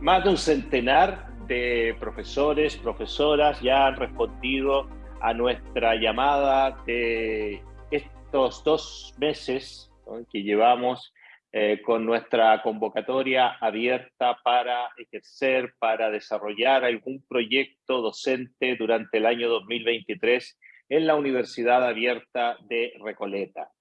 Más de un centenar de profesores, profesoras ya han respondido a nuestra llamada de estos dos meses que llevamos eh, con nuestra convocatoria abierta para ejercer, para desarrollar algún proyecto docente durante el año 2023 en la Universidad Abierta de Recoleta.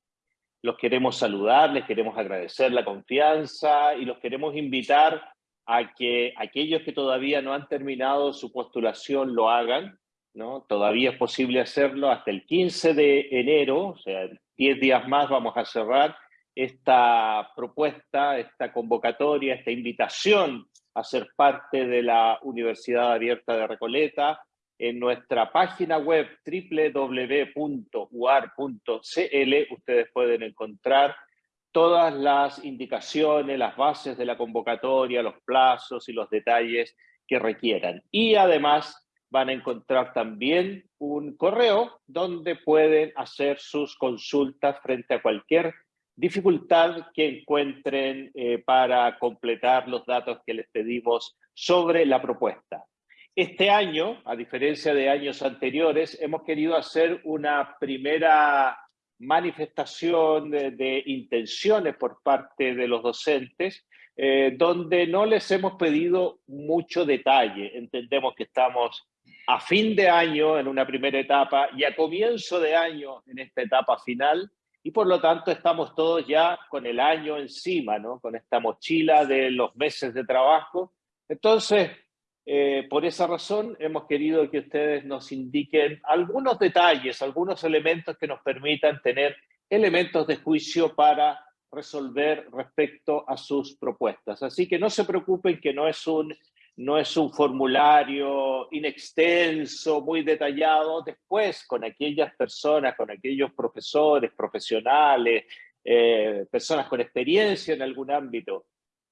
Los queremos saludar, les queremos agradecer la confianza y los queremos invitar a que aquellos que todavía no han terminado su postulación lo hagan, ¿no? Todavía es posible hacerlo hasta el 15 de enero, o sea, 10 días más vamos a cerrar esta propuesta, esta convocatoria, esta invitación a ser parte de la Universidad Abierta de Recoleta en nuestra página web www.uar.cl ustedes pueden encontrar todas las indicaciones, las bases de la convocatoria, los plazos y los detalles que requieran. Y además van a encontrar también un correo donde pueden hacer sus consultas frente a cualquier dificultad que encuentren eh, para completar los datos que les pedimos sobre la propuesta. Este año, a diferencia de años anteriores, hemos querido hacer una primera manifestación de, intenciones por parte de los docentes, eh, donde no les hemos pedido mucho detalle. Entendemos que estamos a fin de año en una primera etapa y a comienzo de año en esta etapa final, y por lo tanto estamos todos ya con el año encima, ¿no? con esta mochila de los meses de trabajo. Entonces, eh, por esa razón hemos querido que ustedes nos indiquen algunos detalles, algunos elementos que nos permitan tener elementos de juicio para resolver respecto a sus propuestas. Así que no se preocupen que no es un no es un formulario inextenso, muy detallado, después con aquellas personas, con aquellos profesores, profesionales, eh, personas con experiencia en algún ámbito,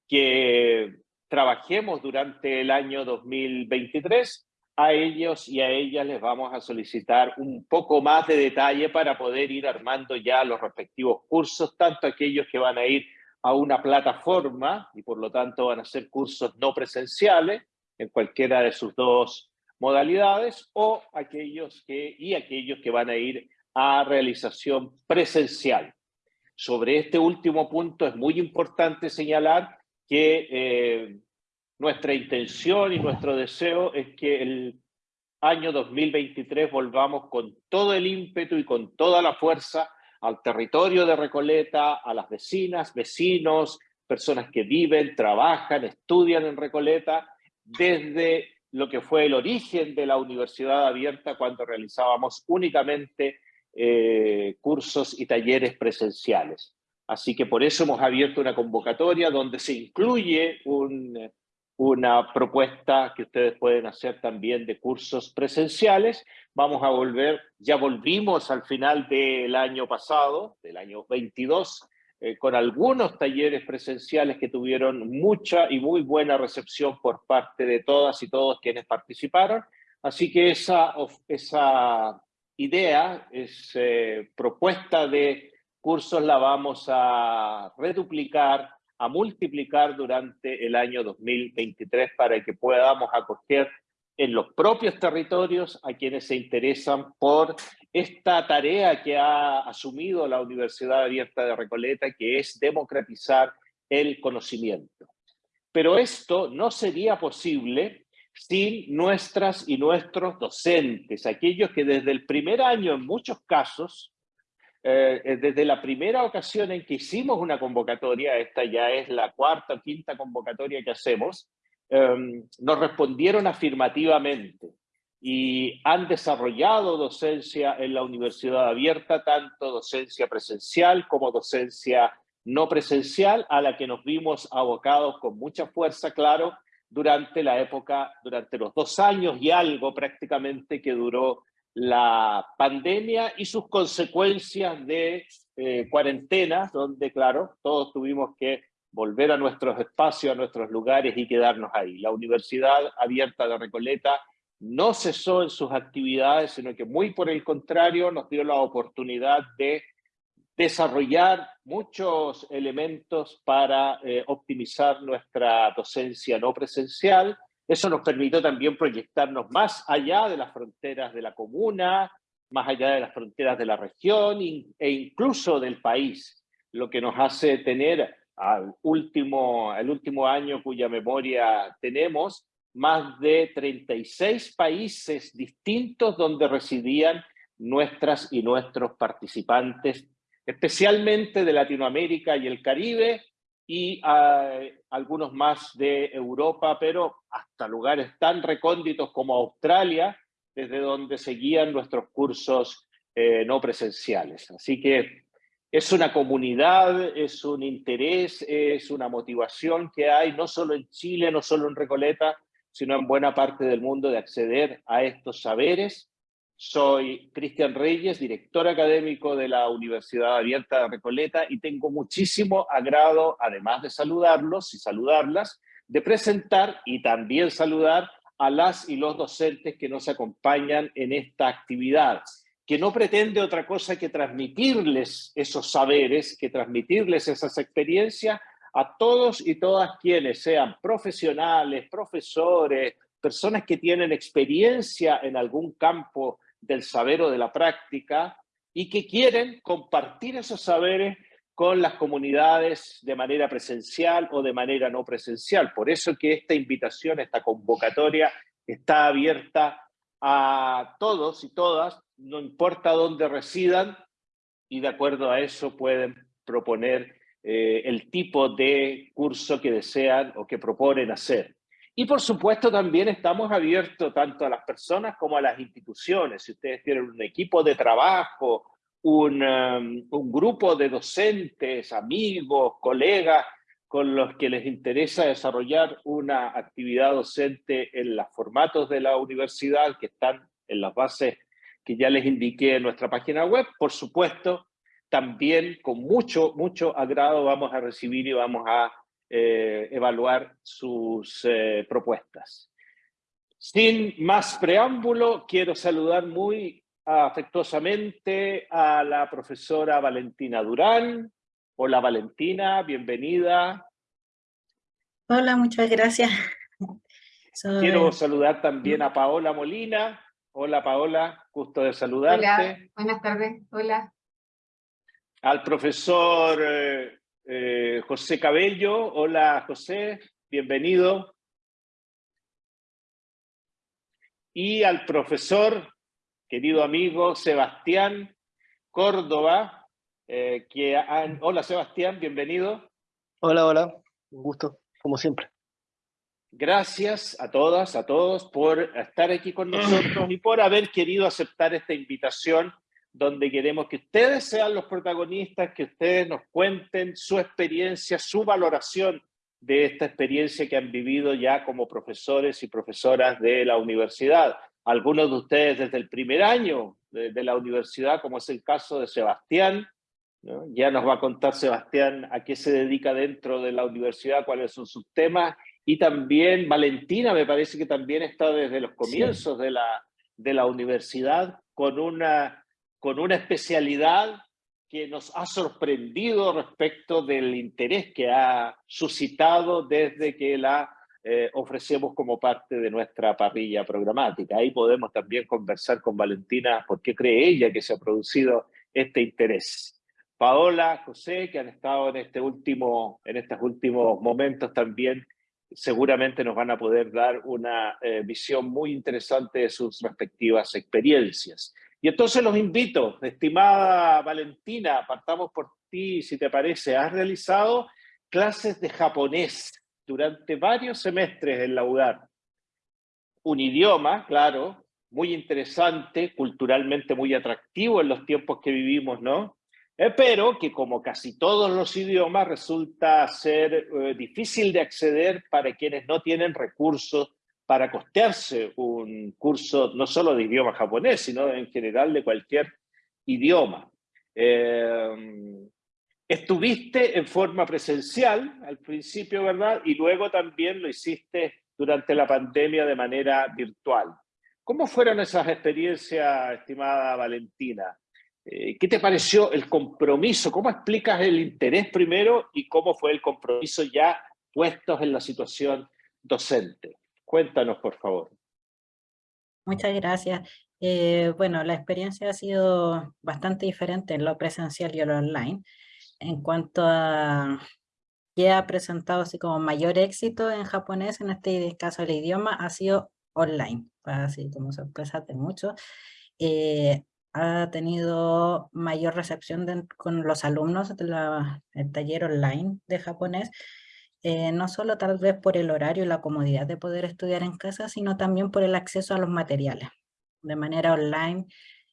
que trabajemos durante el año 2023, a ellos y a ellas les vamos a solicitar un poco más de detalle para poder ir armando ya los respectivos cursos, tanto aquellos que van a ir a una plataforma y por lo tanto van a ser cursos no presenciales en cualquiera de sus dos modalidades o aquellos que, y aquellos que van a ir a realización presencial. Sobre este último punto es muy importante señalar que eh, nuestra intención y nuestro deseo es que el año 2023 volvamos con todo el ímpetu y con toda la fuerza al territorio de Recoleta, a las vecinas, vecinos, personas que viven, trabajan, estudian en Recoleta, desde lo que fue el origen de la universidad abierta cuando realizábamos únicamente eh, cursos y talleres presenciales. Así que por eso hemos abierto una convocatoria donde se incluye un, una propuesta que ustedes pueden hacer también de cursos presenciales. Vamos a volver, ya volvimos al final del año pasado, del año 22, eh, con algunos talleres presenciales que tuvieron mucha y muy buena recepción por parte de todas y todos quienes participaron. Así que esa, esa idea, esa propuesta de cursos la vamos a reduplicar a multiplicar durante el año 2023 para que podamos acoger en los propios territorios a quienes se interesan por esta tarea que ha asumido la Universidad Abierta de Recoleta, que es democratizar el conocimiento. Pero esto no sería posible sin nuestras y nuestros docentes, aquellos que desde el primer año en muchos casos eh, eh, desde la primera ocasión en que hicimos una convocatoria, esta ya es la cuarta o quinta convocatoria que hacemos, em, nos respondieron afirmativamente y han desarrollado docencia en la universidad abierta, tanto docencia presencial como docencia no presencial, a la que nos vimos abocados con mucha fuerza, claro, durante la época, durante los dos años y algo prácticamente que duró la pandemia y sus consecuencias de eh, cuarentena, donde, claro, todos tuvimos que volver a nuestros espacios, a nuestros lugares y quedarnos ahí. La Universidad Abierta de Recoleta no cesó en sus actividades, sino que muy por el contrario nos dio la oportunidad de desarrollar muchos elementos para eh, optimizar nuestra docencia no presencial. Eso nos permitió también proyectarnos más allá de las fronteras de la comuna, más allá de las fronteras de la región e incluso del país, lo que nos hace tener al último, el último año cuya memoria tenemos, más de 36 países distintos donde residían nuestras y nuestros participantes, especialmente de Latinoamérica y el Caribe, y algunos más de Europa, pero hasta lugares tan recónditos como Australia, desde donde seguían nuestros cursos eh, no presenciales. Así que es una comunidad, es un interés, es una motivación que hay, no solo en Chile, no solo en Recoleta, sino en buena parte del mundo de acceder a estos saberes. Soy Cristian Reyes, director académico de la Universidad Abierta de Recoleta y tengo muchísimo agrado, además de saludarlos y saludarlas, de presentar y también saludar a las y los docentes que nos acompañan en esta actividad que no pretende otra cosa que transmitirles esos saberes, que transmitirles esas experiencias a todos y todas quienes sean profesionales, profesores, personas que tienen experiencia en algún campo del saber o de la práctica y que quieren compartir esos saberes con las comunidades de manera presencial o de manera no presencial. Por eso que esta invitación, esta convocatoria está abierta a todos y todas, no importa dónde residan, y de acuerdo a eso pueden proponer eh, el tipo de curso que desean o que proponen hacer. Y por supuesto también estamos abiertos tanto a las personas como a las instituciones. Si ustedes tienen un equipo de trabajo, un, um, un grupo de docentes, amigos, colegas, con los que les interesa desarrollar una actividad docente en los formatos de la universidad que están en las bases que ya les indiqué en nuestra página web. Por supuesto, también con mucho, mucho agrado vamos a recibir y vamos a eh, evaluar sus eh, propuestas. Sin más preámbulo, quiero saludar muy afectuosamente a la profesora Valentina Durán. Hola Valentina, bienvenida. Hola, muchas gracias. Quiero saludar también a Paola Molina. Hola Paola, gusto de saludarte. Hola, buenas tardes, hola. Al profesor eh, José Cabello, hola José, bienvenido. Y al profesor, querido amigo Sebastián Córdoba, eh, que hola Sebastián, bienvenido. Hola, hola, un gusto, como siempre. Gracias a todas, a todos por estar aquí con nosotros y por haber querido aceptar esta invitación donde queremos que ustedes sean los protagonistas, que ustedes nos cuenten su experiencia, su valoración de esta experiencia que han vivido ya como profesores y profesoras de la universidad. Algunos de ustedes desde el primer año de, la universidad, como es el caso de Sebastián, ya nos va a contar Sebastián a qué se dedica dentro de la universidad, cuáles son sus temas, y también Valentina me parece que también está desde los comienzos de, la, de la universidad con una, con una especialidad que nos ha sorprendido respecto del interés que ha suscitado desde que la eh, ofrecemos como parte de nuestra parrilla programática. Ahí podemos también conversar con Valentina por qué cree ella que se ha producido este interés. Paola, José, que han estado en, este último, en estos últimos momentos también seguramente nos van a poder dar una eh, visión muy interesante de sus respectivas experiencias. Y entonces los invito, estimada Valentina, partamos por ti, si te parece. Has realizado clases de japonés durante varios semestres en la UDAR. Un idioma, claro, muy interesante, culturalmente muy atractivo en los tiempos que vivimos, ¿no? Eh, pero que como casi todos los idiomas resulta ser eh, difícil de acceder para quienes no tienen recursos para costearse un curso no solo de idioma japonés, sino en general de cualquier idioma. Eh, estuviste en forma presencial al principio, ¿verdad? Y luego también lo hiciste durante la pandemia de manera virtual. ¿Cómo fueron esas experiencias, estimada Valentina? Eh, ¿Qué te pareció el compromiso? ¿Cómo explicas el interés primero y cómo fue el compromiso ya puestos en la situación docente? Cuéntanos, por favor. Muchas gracias. Eh, bueno, la experiencia ha sido bastante diferente en lo presencial y en lo online. En cuanto a que ha presentado así como mayor éxito en japonés, en este caso el idioma, ha sido online, así como sorpresa de muchos. Eh, ha tenido mayor recepción con los alumnos del taller online de japonés, eh, no solo tal vez por el horario y la comodidad de poder estudiar en casa, sino también por el acceso a los materiales. De manera online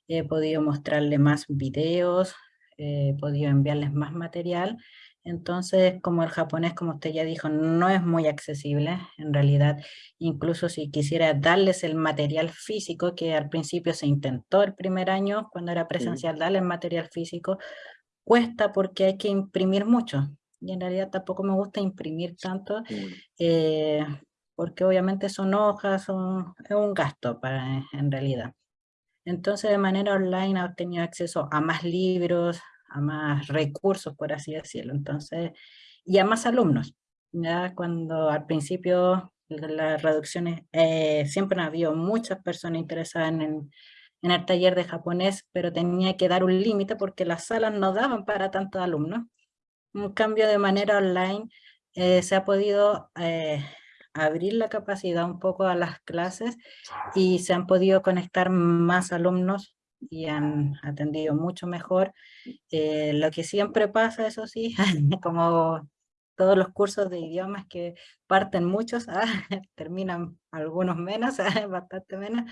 he podido mostrarle más videos, he podido enviarles más material. Entonces, como el japonés, como usted ya dijo, no es muy accesible, en realidad, incluso si quisiera darles el material físico, que al principio se intentó el primer año, cuando era presencial, darles material físico, cuesta porque hay que imprimir mucho, y en realidad tampoco me gusta imprimir tanto, eh, porque obviamente son hojas, son, es un gasto para, en realidad. Entonces, de manera online ha tenido acceso a más libros, a más recursos, por así decirlo, entonces, y a más alumnos. Ya cuando al principio las reducciones, eh, siempre ha habido muchas personas interesadas en, en, el taller de japonés, pero tenía que dar un límite porque las salas no daban para tantos alumnos. Un cambio de manera online eh, se ha podido eh, abrir la capacidad un poco a las clases y se han podido conectar más alumnos y han atendido mucho mejor. Eh, lo que siempre pasa, eso sí, como todos los cursos de idiomas que parten muchos, ah, terminan algunos menos, bastante menos,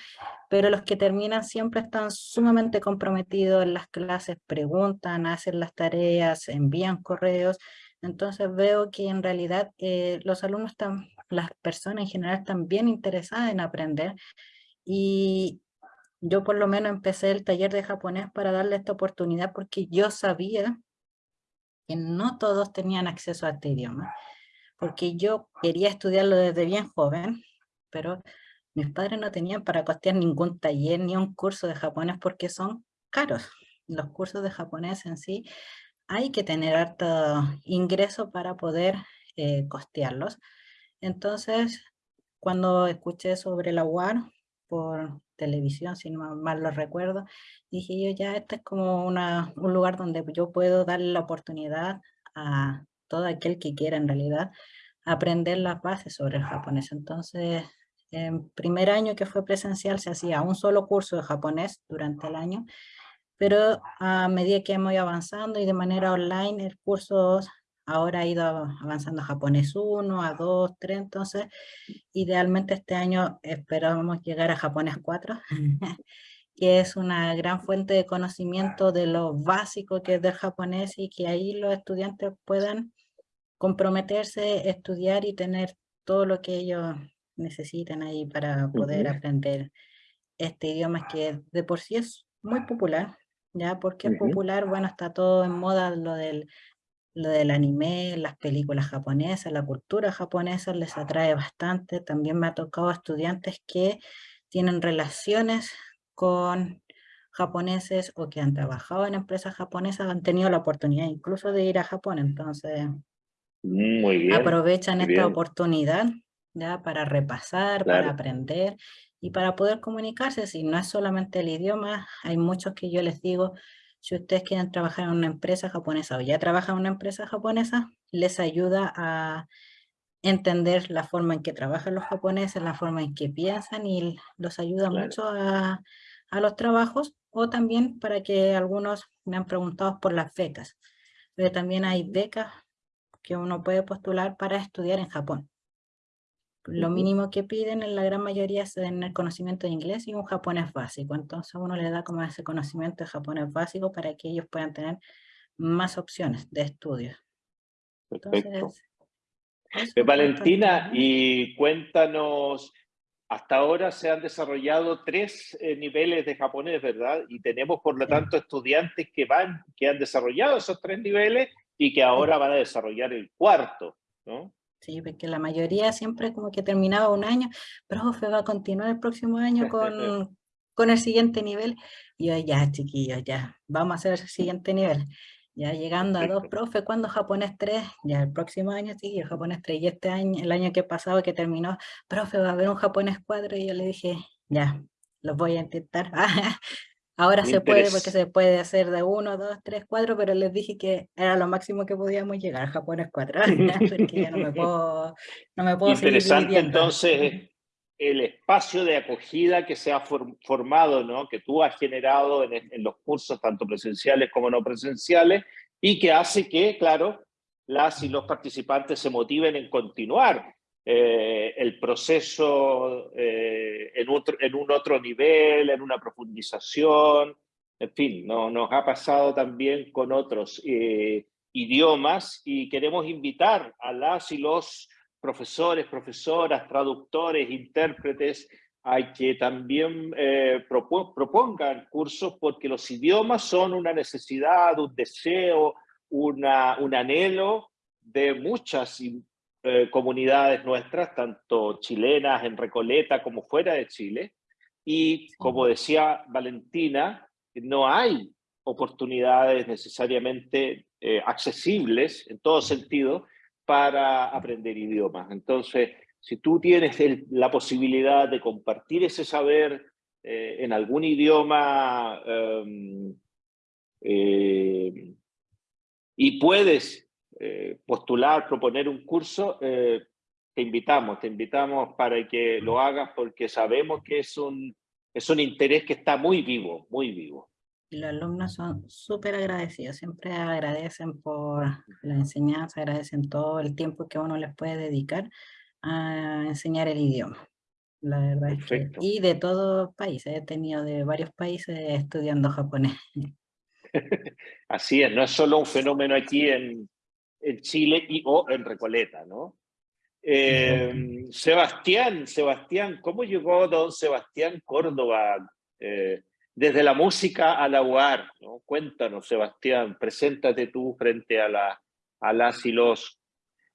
pero los que terminan siempre están sumamente comprometidos en las clases, preguntan, hacen las tareas, envían correos, entonces veo que en realidad eh, los alumnos están, las personas en general están bien interesadas en aprender. Y, yo por lo menos empecé el taller de japonés para darle esta oportunidad porque yo sabía que no todos tenían acceso a este idioma, porque yo quería estudiarlo desde bien joven, pero mis padres no tenían para costear ningún taller ni un curso de japonés porque son caros. Los cursos de japonés en sí hay que tener harto ingreso para poder eh, costearlos. Entonces, cuando escuché sobre la UAR por televisión, si no mal lo recuerdo, dije yo ya, este es como un lugar donde yo puedo darle la oportunidad a todo aquel que quiera en realidad aprender las bases sobre el japonés. Entonces, en primer año que fue presencial se hacía un solo curso de japonés durante el año, pero a medida que hemos ido avanzando y de manera online, el curso Ahora ha ido avanzando japonés 1, a 2, 3, entonces idealmente este año esperamos llegar a japonés 4, que es una gran fuente de conocimiento de lo básico que es del japonés y que ahí los estudiantes puedan comprometerse, estudiar y tener todo lo que ellos necesitan ahí para poder aprender este idioma que de por sí es muy popular, ¿ya? porque es popular? Bueno, está todo en moda lo del lo del anime, las películas japonesas, la cultura japonesa les atrae bastante. También me ha tocado estudiantes que tienen relaciones con japoneses o que han trabajado en empresas japonesas, han tenido la oportunidad incluso de ir a Japón, entonces aprovechan esta oportunidad ¿ya? para repasar, para aprender y para poder comunicarse, si no es solamente el idioma, hay muchos que yo les digo, si ustedes quieren trabajar en una empresa japonesa o ya trabajan en una empresa japonesa, les ayuda a entender la forma en que trabajan los japoneses, la forma en que piensan y los ayuda mucho a, a, los trabajos o también para que algunos me han preguntado por las becas. Pero también hay becas que uno puede postular para estudiar en Japón. Lo mínimo que piden en la gran mayoría es el conocimiento de inglés y un japonés básico. Entonces uno le da como ese conocimiento de japonés básico para que ellos puedan tener más opciones de estudio. Perfecto. Eh, Valentina, y cuéntanos, hasta ahora se han desarrollado tres eh, niveles de japonés, ¿verdad? Y tenemos, por lo tanto, estudiantes que, van, que han desarrollado esos tres niveles y que ahora van a desarrollar el cuarto, ¿no? Sí, porque la mayoría siempre como que terminaba un año, profe, va a continuar el próximo año con, con el siguiente nivel. Y yo, ya, chiquillos, ya, vamos a hacer el siguiente nivel. Ya llegando a dos, profe, ¿cuándo japonés 3? Ya el próximo año, sí, japonés 3. Y este año, el año que pasado que terminó, profe, va a haber un japonés 4. Y yo le dije, ya, lo voy a intentar. Ahora se puede porque se puede hacer de 1, 2, 3, 4, pero les dije que era lo máximo que podíamos llegar, japonés 4. porque ya no me puedo, no me puedo Interesante entonces el espacio de acogida que se ha formado, ¿no? que tú has generado en, en, los cursos, tanto presenciales como no presenciales, y que hace que, claro, las y los participantes se motiven en continuar eh, el proceso eh, en, otro, en un otro nivel, en una profundización, en fin, no, nos ha pasado también con otros eh, idiomas y queremos invitar a las y los profesores, profesoras, traductores, intérpretes, a que también propongan cursos porque los idiomas son una necesidad, un deseo, una, un anhelo de muchas eh, comunidades nuestras, tanto chilenas en Recoleta como fuera de Chile. Y como decía Valentina, no hay oportunidades necesariamente eh, accesibles en todo sentido para aprender idiomas. Entonces, si tú tienes la posibilidad de compartir ese saber eh, en algún idioma em, y puedes eh, postular, proponer un curso, te invitamos, te invitamos para que lo hagas porque sabemos que es un, es un interés que está muy vivo, muy vivo los alumnos son súper agradecidos, siempre agradecen por la enseñanza, agradecen todo el tiempo que uno les puede dedicar a enseñar el idioma. La verdad es que, y de todos países, he tenido de varios países estudiando japonés. Así es, no es solo un fenómeno aquí en, en Chile y o en Recoleta, ¿no? Eh, Sebastián, Sebastián, ¿cómo llegó don Sebastián Córdoba? Eh, desde la música a la UAR. ¿no? Cuéntanos, Sebastián, preséntate tú frente a, la, a las y los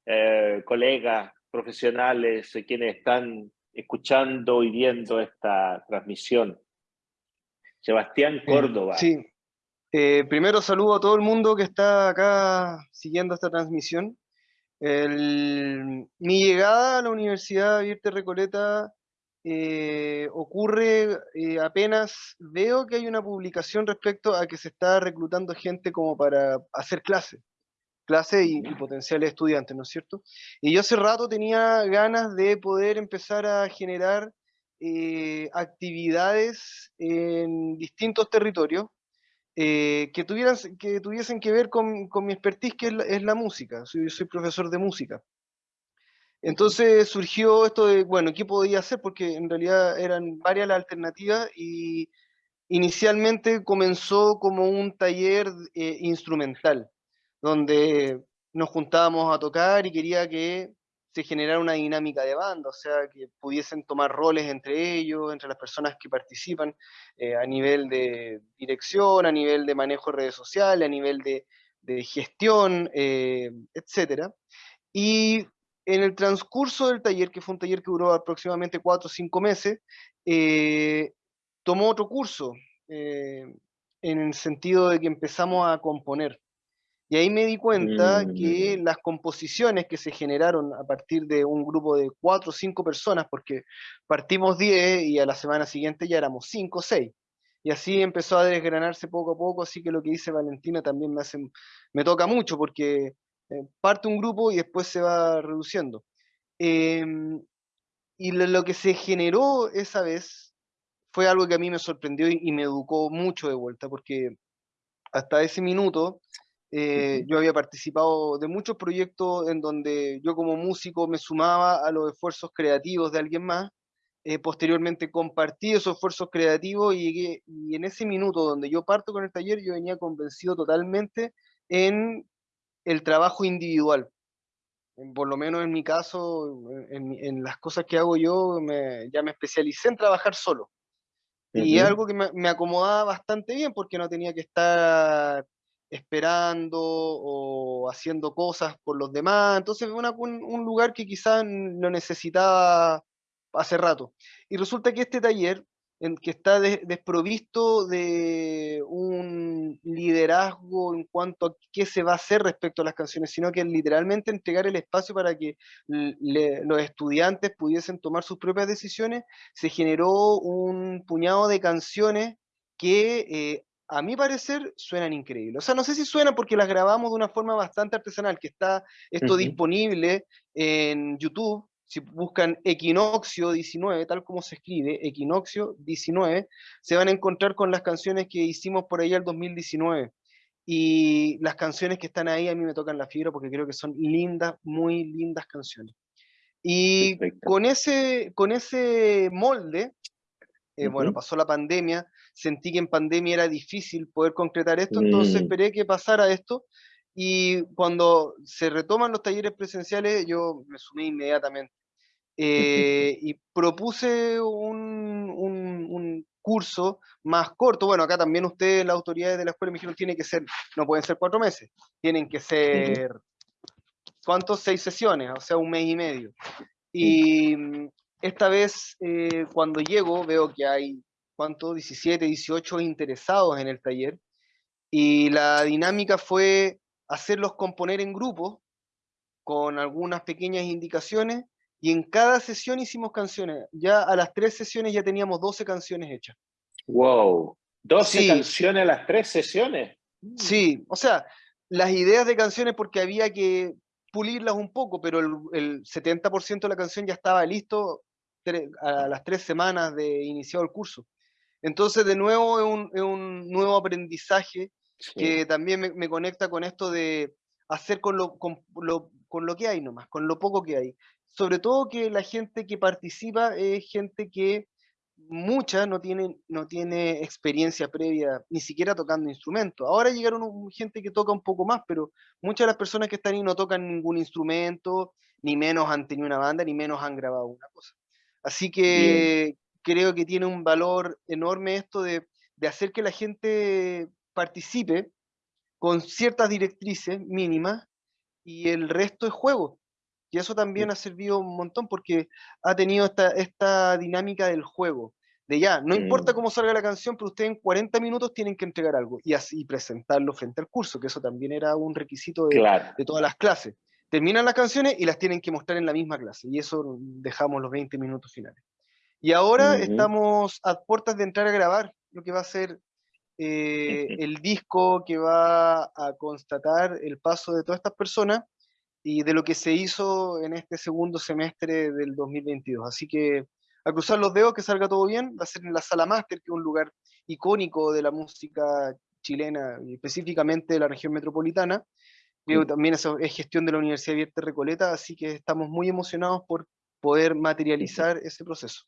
eh, colegas profesionales, quienes están escuchando y viendo esta transmisión. Sebastián Córdoba. Sí, primero saludo a todo el mundo que está acá siguiendo esta transmisión. mi llegada a la Universidad Abierta Recoleta eh, ocurre eh, apenas veo que hay una publicación respecto a que se está reclutando gente como para hacer clase, clase y, potenciales estudiantes, ¿no es cierto? Y yo hace rato tenía ganas de poder empezar a generar eh, actividades en distintos territorios que, tuvieran, que tuviesen que ver con, con mi expertise, que es la, música. Soy, soy profesor de música. Entonces surgió esto de, bueno, ¿qué podía hacer? Porque en realidad eran varias las alternativas y inicialmente comenzó como un taller eh, instrumental, donde nos juntábamos a tocar y quería que se generara una dinámica de banda, o sea, que pudiesen tomar roles entre ellos, entre las personas que participan, eh, a nivel de dirección, a nivel de manejo de redes sociales, a nivel de, gestión, eh, etc. Y en el transcurso del taller, que fue un taller que duró aproximadamente cuatro o cinco meses, eh, tomó otro curso, en el sentido de que empezamos a componer. Y ahí me di cuenta que mm. las composiciones que se generaron a partir de un grupo de cuatro o cinco personas, porque partimos diez y a la semana siguiente ya éramos cinco o seis. Y así empezó a desgranarse poco a poco, así que lo que dice Valentina también me, hace, me toca mucho, porque eh, parte un grupo y después se va reduciendo. Em, y lo, que se generó esa vez fue algo que a mí me sorprendió y, me educó mucho de vuelta, porque hasta ese minuto eh, yo había participado de muchos proyectos en donde yo como músico me sumaba a los esfuerzos creativos de alguien más, eh, posteriormente compartí esos esfuerzos creativos y, y en ese minuto donde yo parto con el taller yo venía convencido totalmente en el trabajo individual. Por lo menos en mi caso, en, las cosas que hago yo, ya me especialicé en trabajar solo. Y es algo que me, acomodaba bastante bien porque no tenía que estar esperando o haciendo cosas por los demás. Entonces, un, un lugar que quizás lo necesitaba hace rato. Y resulta que este taller en que está desprovisto de un liderazgo en cuanto a qué se va a hacer respecto a las canciones, sino que literalmente entregar el espacio para que los estudiantes pudiesen tomar sus propias decisiones, se generó un puñado de canciones que eh, a mi parecer suenan increíbles. O sea, no sé si suenan porque las grabamos de una forma bastante artesanal, que está esto disponible en YouTube, si buscan Equinoccio 19, tal como se escribe, Equinoccio 19, se van a encontrar con las canciones que hicimos por ahí al 2019. Y las canciones que están ahí a mí me tocan la fibra porque creo que son lindas, muy lindas canciones. Y con ese, con ese molde, eh, bueno, pasó la pandemia, sentí que en pandemia era difícil poder concretar esto, entonces mm. esperé que pasara esto y cuando se retoman los talleres presenciales, yo me sumé inmediatamente. Eh, y propuse un, un, curso más corto. Bueno, acá también ustedes, las autoridades de la escuela, me dijeron, tiene que ser, no pueden ser cuatro meses, tienen que ser, ¿cuántos? Seis sesiones, o sea, un mes y medio. Y mm, esta vez, eh, cuando llego, veo que hay, ¿cuántos? 17, 18 interesados en el taller. Y la dinámica fue hacerlos componer en grupos con algunas pequeñas indicaciones y en cada sesión hicimos canciones. Ya a las tres sesiones ya teníamos 12 canciones hechas. ¡Wow! ¿12 canciones a las tres sesiones? Sí, o sea, las ideas de canciones porque había que pulirlas un poco, pero el, 70% de la canción ya estaba listo a las tres semanas de iniciado el curso. Entonces, de nuevo, es un, nuevo aprendizaje que también me, conecta con esto de hacer con lo, con, lo, con lo que hay nomás, con lo poco que hay. Sobre todo que la gente que participa es gente que mucha no tiene, no tiene experiencia previa, ni siquiera tocando instrumentos. Ahora llegaron gente que toca un poco más, pero muchas de las personas que están ahí no tocan ningún instrumento, ni menos han tenido una banda, ni menos han grabado una cosa. Así que creo que tiene un valor enorme esto de, de hacer que la gente participe con ciertas directrices mínimas y el resto es juego. Y eso también ha servido un montón porque ha tenido esta, esta dinámica del juego. De ya, no importa mm. cómo salga la canción, pero ustedes en 40 minutos tienen que entregar algo y así presentarlo frente al curso, que eso también era un requisito de, de todas las clases. Terminan las canciones y las tienen que mostrar en la misma clase, y eso dejamos los 20 minutos finales. Y ahora estamos a puertas de entrar a grabar lo que va a ser eh, el disco que va a constatar el paso de todas estas personas y de lo que se hizo en este segundo semestre del 2022. Así que a cruzar los dedos, que salga todo bien, va a ser en la Sala Máster, que es un lugar icónico de la música chilena, y específicamente de la región metropolitana. Creo también eso es gestión de la Universidad Abierta Recoleta, así que estamos muy emocionados por poder materializar ese proceso.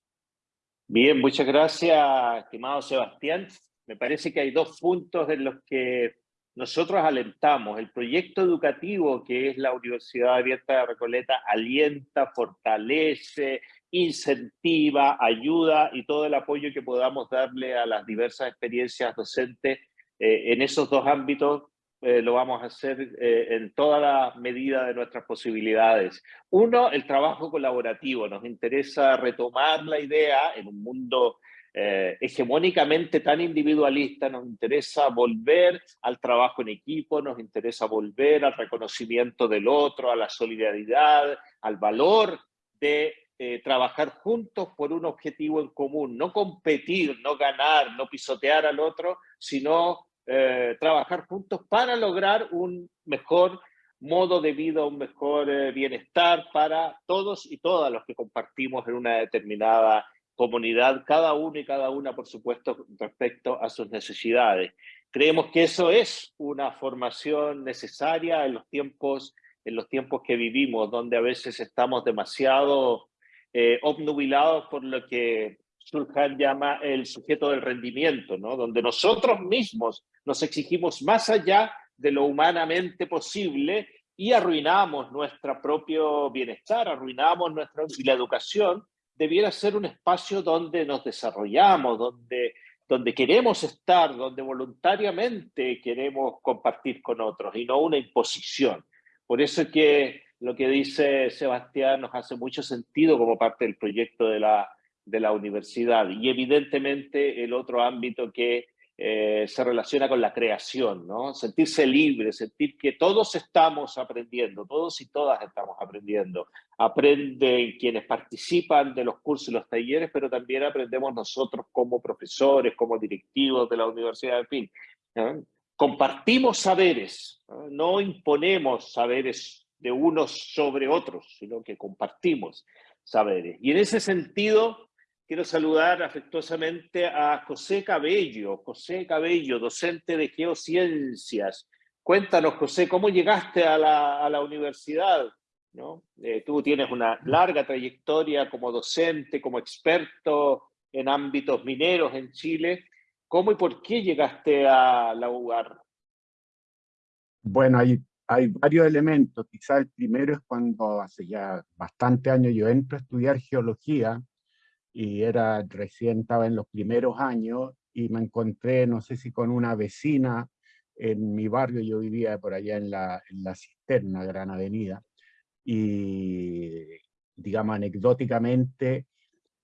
Bien, muchas gracias, estimado Sebastián me parece que hay dos puntos en los que nosotros alentamos. El proyecto educativo que es la Universidad Abierta de Recoleta alienta, fortalece, incentiva, ayuda y todo el apoyo que podamos darle a las diversas experiencias docentes eh, en esos dos ámbitos eh, lo vamos a hacer eh, en toda la medida de nuestras posibilidades. Uno, el trabajo colaborativo. Nos interesa retomar la idea en un mundo eh, hegemónicamente tan individualista, nos interesa volver al trabajo en equipo, nos interesa volver al reconocimiento del otro, a la solidaridad, al valor de trabajar juntos por un objetivo en común, no competir, no ganar, no pisotear al otro, sino eh, trabajar juntos para lograr un mejor modo de vida, un mejor bienestar para todos y todas los que compartimos en una determinada comunidad, cada uno y cada una, por supuesto, respecto a sus necesidades. Creemos que eso es una formación necesaria en los tiempos, en los tiempos que vivimos, donde a veces estamos demasiado eh, obnubilados por lo que Surjan llama el sujeto del rendimiento, ¿no? donde nosotros mismos nos exigimos más allá de lo humanamente posible y arruinamos nuestro propio bienestar, arruinamos nuestra, y la educación debiera ser un espacio donde nos desarrollamos, donde, donde queremos estar, donde voluntariamente queremos compartir con otros y no una imposición. Por eso es que lo que dice Sebastián nos hace mucho sentido como parte del proyecto de la, de la universidad y evidentemente el otro ámbito que eh, se relaciona con la creación, ¿no? Sentirse libre, sentir que todos estamos aprendiendo, todos y todas estamos aprendiendo. Aprenden quienes participan de los cursos y los talleres, pero también aprendemos nosotros como profesores, como directivos de la universidad, en fin. Compartimos saberes, ¿no? imponemos saberes de unos sobre otros, sino que compartimos saberes. Y en ese sentido, Quiero saludar afectuosamente a José Cabello. José Cabello, docente de Geociencias. Cuéntanos, José, ¿cómo llegaste a la, universidad? ¿No? Eh, tú tienes una larga trayectoria como docente, como experto en ámbitos mineros en Chile. ¿Cómo y por qué llegaste a la UAR? Bueno, hay, hay varios elementos. Quizá el primero es cuando hace ya bastante años yo entro a estudiar geología y era recién estaba en los primeros años y me encontré, no sé si con una vecina en mi barrio, yo vivía por allá en la, en la Cisterna, Gran Avenida, y digamos anecdóticamente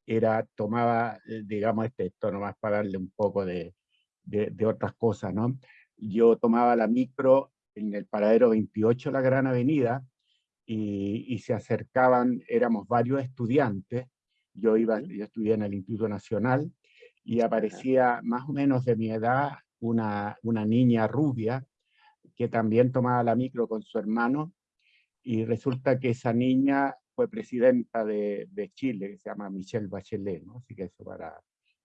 era, tomaba, eh, digamos este, esto nomás para darle un poco de, de, otras cosas, ¿no? Yo tomaba la micro en el paradero 28 la Gran Avenida y, y se acercaban, éramos varios estudiantes, yo, iba, yo estudié en el Instituto Nacional y aparecía más o menos de mi edad una, una niña rubia que también tomaba la micro con su hermano y resulta que esa niña fue presidenta de, de Chile, que se llama Michelle Bachelet, ¿no? Así que eso para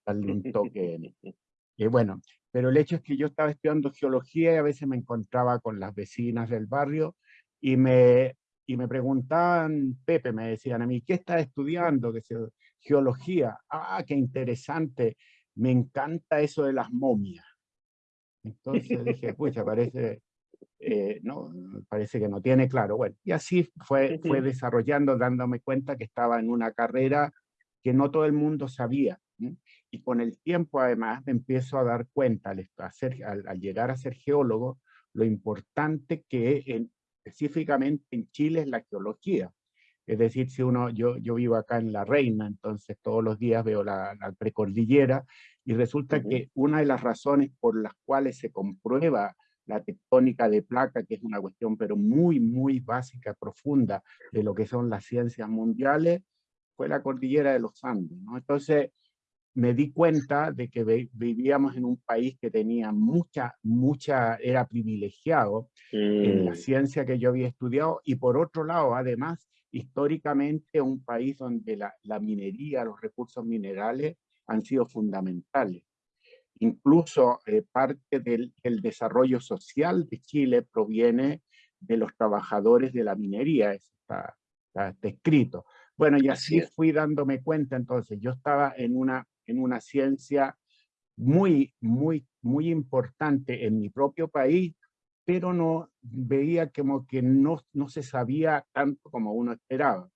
darle un toque. y bueno, pero el hecho es que yo estaba estudiando geología y a veces me encontraba con las vecinas del barrio y me, y me preguntaban, Pepe, me decían a mí, ¿qué estás estudiando? Que geología. Ah, qué interesante. Me encanta eso de las momias. Entonces dije, pucha, parece, eh, no, parece que no tiene claro. Bueno, y así fue, fue desarrollando, dándome cuenta que estaba en una carrera que no todo el mundo sabía. Y con el tiempo, además, me empiezo a dar cuenta, al, hacer, al, llegar a ser geólogo, lo importante que en, específicamente en Chile es la geología. Es decir, si uno, yo, yo vivo acá en La Reina, entonces todos los días veo la, precordillera y resulta que una de las razones por las cuales se comprueba la tectónica de placa, que es una cuestión pero muy, muy básica, profunda de lo que son las ciencias mundiales, fue la cordillera de los Andes. ¿no? Entonces, me di cuenta de que vivíamos en un país que tenía mucha, mucha, era privilegiado en la mm. ciencia que yo había estudiado y por otro lado, además, históricamente un país donde la, la minería, los recursos minerales han sido fundamentales. Incluso eh, parte del, desarrollo social de Chile proviene de los trabajadores de la minería, eso está, está escrito. Bueno, y así fui dándome cuenta, entonces yo estaba en una en una ciencia muy, muy, muy importante en mi propio país, pero no veía como que no, no se sabía tanto como uno esperaba.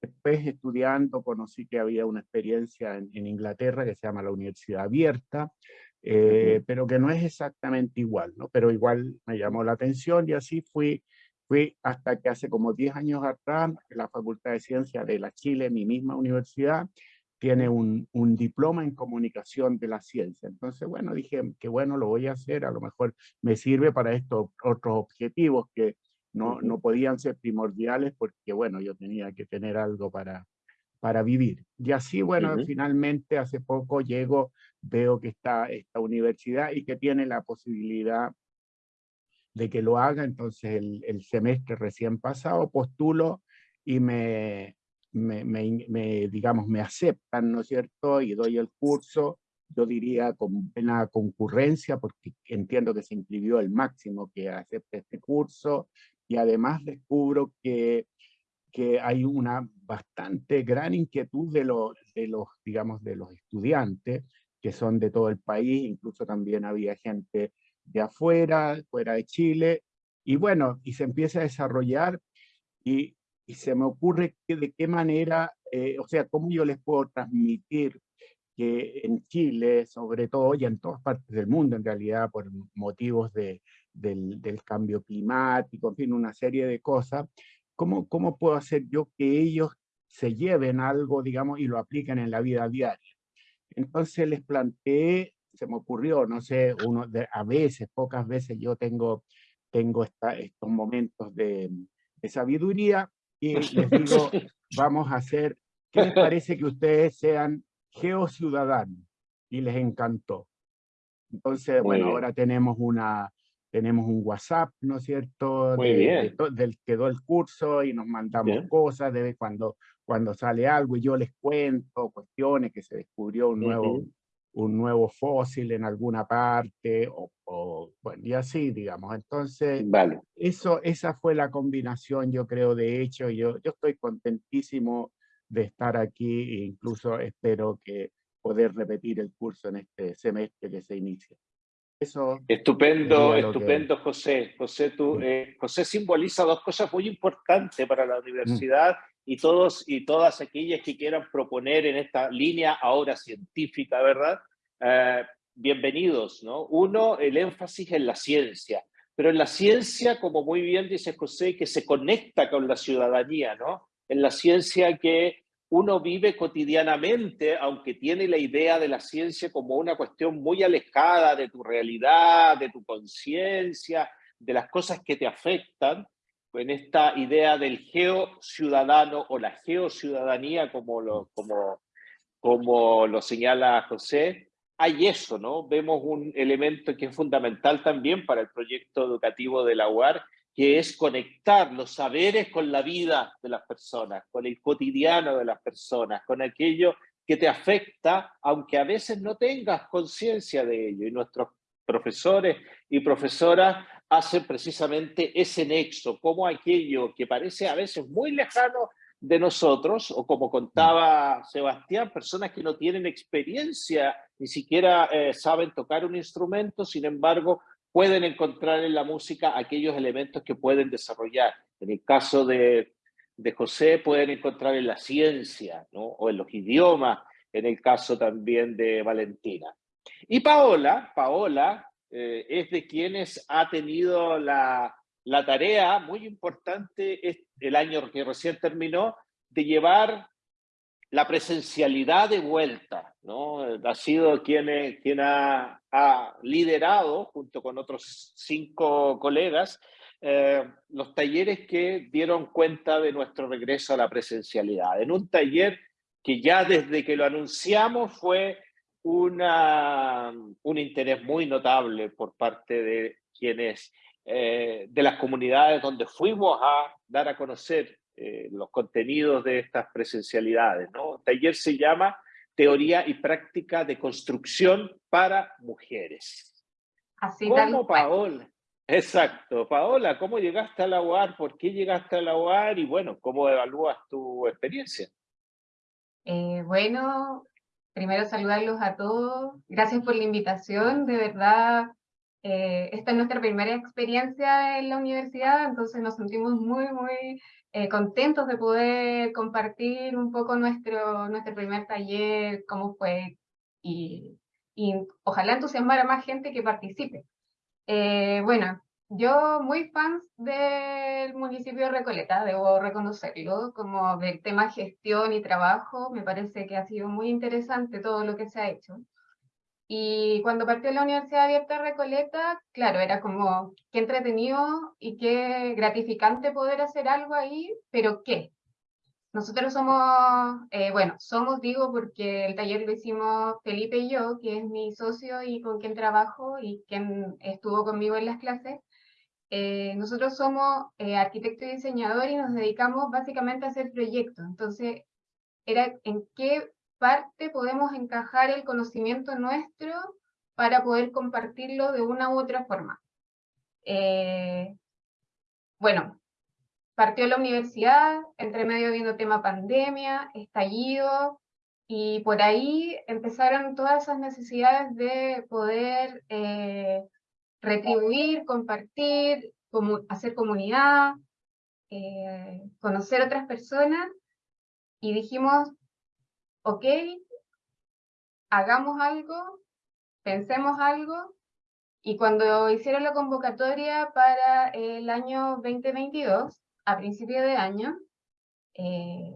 Después estudiando conocí que había una experiencia en, Inglaterra que se llama la Universidad Abierta, eh, pero que no es exactamente igual, ¿no? Pero igual me llamó la atención y así fui, fui hasta que hace como 10 años atrás, la Facultad de Ciencias de la Chile, mi misma universidad, tiene un, un, diploma en comunicación de la ciencia. Entonces, bueno, dije que bueno, lo voy a hacer, a lo mejor me sirve para estos otros objetivos que no, no podían ser primordiales porque, bueno, yo tenía que tener algo para, para vivir. Y así, bueno, finalmente hace poco llego, veo que está esta universidad y que tiene la posibilidad de que lo haga, entonces el, el semestre recién pasado postulo y me, me, digamos, me aceptan, ¿no es cierto? Y doy el curso, yo diría con plena concurrencia, porque entiendo que se inscribió el máximo que acepte este curso, y además descubro que, que hay una bastante gran inquietud de los, de los, digamos, de los estudiantes, que son de todo el país, incluso también había gente de afuera, fuera de Chile, y bueno, y se empieza a desarrollar, y y se me ocurre que de qué manera, eh, o sea, cómo yo les puedo transmitir que en Chile, sobre todo, y en todas partes del mundo, en realidad, por motivos de, del, del, cambio climático, en fin, una serie de cosas, ¿cómo, ¿cómo puedo hacer yo que ellos se lleven algo, digamos, y lo apliquen en la vida diaria. Entonces les planteé, se me ocurrió, no sé, uno de, a veces, pocas veces yo tengo, tengo esta, estos momentos de, de sabiduría y les digo, vamos a hacer, ¿qué les parece que ustedes sean geociudadanos? Y les encantó. Entonces, bueno, ahora tenemos una, tenemos un WhatsApp, ¿no es cierto? Muy bien. del quedó el curso y nos mandamos cosas de cuando, cuando sale algo y yo les cuento cuestiones que se descubrió un nuevo, un nuevo fósil en alguna parte o, bueno, y así, digamos. Entonces, vale. eso, esa fue la combinación, yo creo, de hecho, yo, yo estoy contentísimo de estar aquí e incluso espero que poder repetir el curso en este semestre que se inicia. Eso estupendo, estupendo, José. José, tú, eh, José simboliza dos cosas muy importantes para la universidad y todos y todas aquellas que quieran proponer en esta línea ahora científica, ¿verdad? Eh, bienvenidos, ¿no? Uno, el énfasis en la ciencia, pero en la ciencia, como muy bien dice José, que se conecta con la ciudadanía, ¿no? En la ciencia que uno vive cotidianamente, aunque tiene la idea de la ciencia como una cuestión muy alejada de tu realidad, de tu conciencia, de las cosas que te afectan, en esta idea del geociudadano o la geociudadanía, como lo, como, como lo señala José, hay eso, ¿no? Vemos un elemento que es fundamental también para el proyecto educativo de la UAR, que es conectar los saberes con la vida de las personas, con el cotidiano de las personas, con aquello que te afecta, aunque a veces no tengas conciencia de ello. Y nuestros profesores y profesoras hacen precisamente ese nexo, como aquello que parece a veces muy lejano de nosotros, o como contaba Sebastián, personas que no tienen experiencia, ni siquiera eh, saben tocar un instrumento, sin embargo, pueden encontrar en la música aquellos elementos que pueden desarrollar. En el caso de, de José pueden encontrar en la ciencia ¿no? o en los idiomas, en el caso también de Valentina. Y Paola, Paola eh, es de quienes ha tenido la, la tarea muy importante el año que recién terminó de llevar la presencialidad de vuelta, ¿no? Ha sido quien, quien ha, liderado, junto con otros cinco colegas, eh, los talleres que dieron cuenta de nuestro regreso a la presencialidad. En un taller que ya desde que lo anunciamos fue una, un interés muy notable por parte de quienes, eh, de las comunidades donde fuimos a dar a conocer eh, los contenidos de estas presencialidades. ¿no? El taller se llama Teoría y Práctica de Construcción para Mujeres. Así ¿Cómo, Paola? Exacto. Paola, ¿cómo llegaste a la UAR? ¿Por qué llegaste a la UAR? Y bueno, ¿cómo evalúas tu experiencia? Eh, bueno, primero saludarlos a todos. Gracias por la invitación. De verdad, eh, esta es nuestra primera experiencia en la universidad, entonces nos sentimos muy, muy eh, contentos de poder compartir un poco nuestro, nuestro primer taller, cómo fue, y, y ojalá entusiasmar a más gente que participe. Eh, bueno, yo muy fan del municipio de Recoleta, debo reconocerlo, como del tema gestión y trabajo, me parece que ha sido muy interesante todo lo que se ha hecho. Y cuando partió la Universidad Abierta Recoleta, claro, era como qué entretenido y qué gratificante poder hacer algo ahí, pero ¿qué? Nosotros somos, eh, bueno, somos, digo, porque el taller lo hicimos Felipe y yo, que es mi socio y con quien trabajo y quien estuvo conmigo en las clases. Eh, nosotros somos eh, arquitecto y diseñador y nos dedicamos básicamente a hacer proyectos. Entonces, era en qué parte podemos encajar el conocimiento nuestro para poder compartirlo de una u otra forma. Eh, bueno, partió la universidad, entre medio viendo tema pandemia, estallido, y por ahí empezaron todas esas necesidades de poder eh, retribuir, compartir, hacer comunidad, eh, conocer otras personas, y dijimos, ok, hagamos algo, pensemos algo, y cuando hicieron la convocatoria para el año 2022, a principio de año, eh,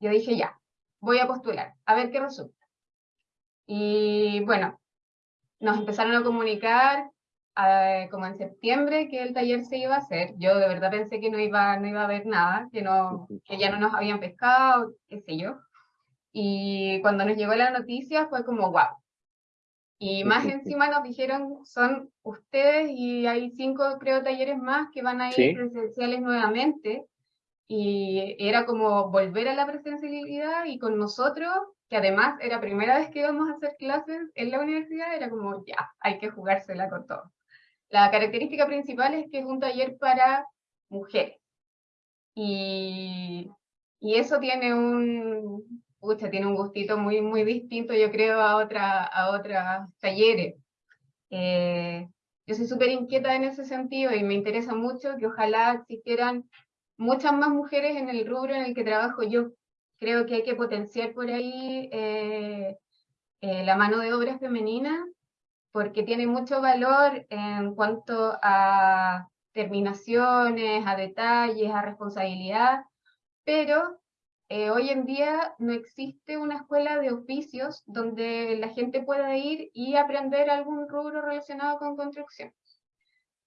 yo dije ya, voy a postular, a ver qué resulta. Y bueno, nos empezaron a comunicar eh, como en septiembre que el taller se iba a hacer. Yo de verdad pensé que no iba, no iba a haber nada, que, no, que ya no nos habían pescado, qué sé yo. Y cuando nos llegó la noticia fue como, wow. Y más encima nos dijeron, son ustedes y hay cinco, creo, talleres más que van a ir presenciales nuevamente. Y era como volver a la presencialidad y con nosotros que además era primera vez que íbamos a hacer clases en la universidad, era como, ya, hay que jugársela con todo. La característica principal es que es un taller para mujeres. Y, y eso tiene un, pucha, tiene un gustito muy, muy distinto, yo creo, a, otra, a otros talleres. Eh, yo soy súper inquieta en ese sentido y me interesa mucho que ojalá existieran muchas más mujeres en el rubro en el que trabajo yo, creo que hay que potenciar por ahí eh, eh, la mano de obra femenina, porque tiene mucho valor en cuanto a terminaciones, a detalles, a responsabilidad, pero eh, hoy en día no existe una escuela de oficios donde la gente pueda ir y aprender algún rubro relacionado con construcción.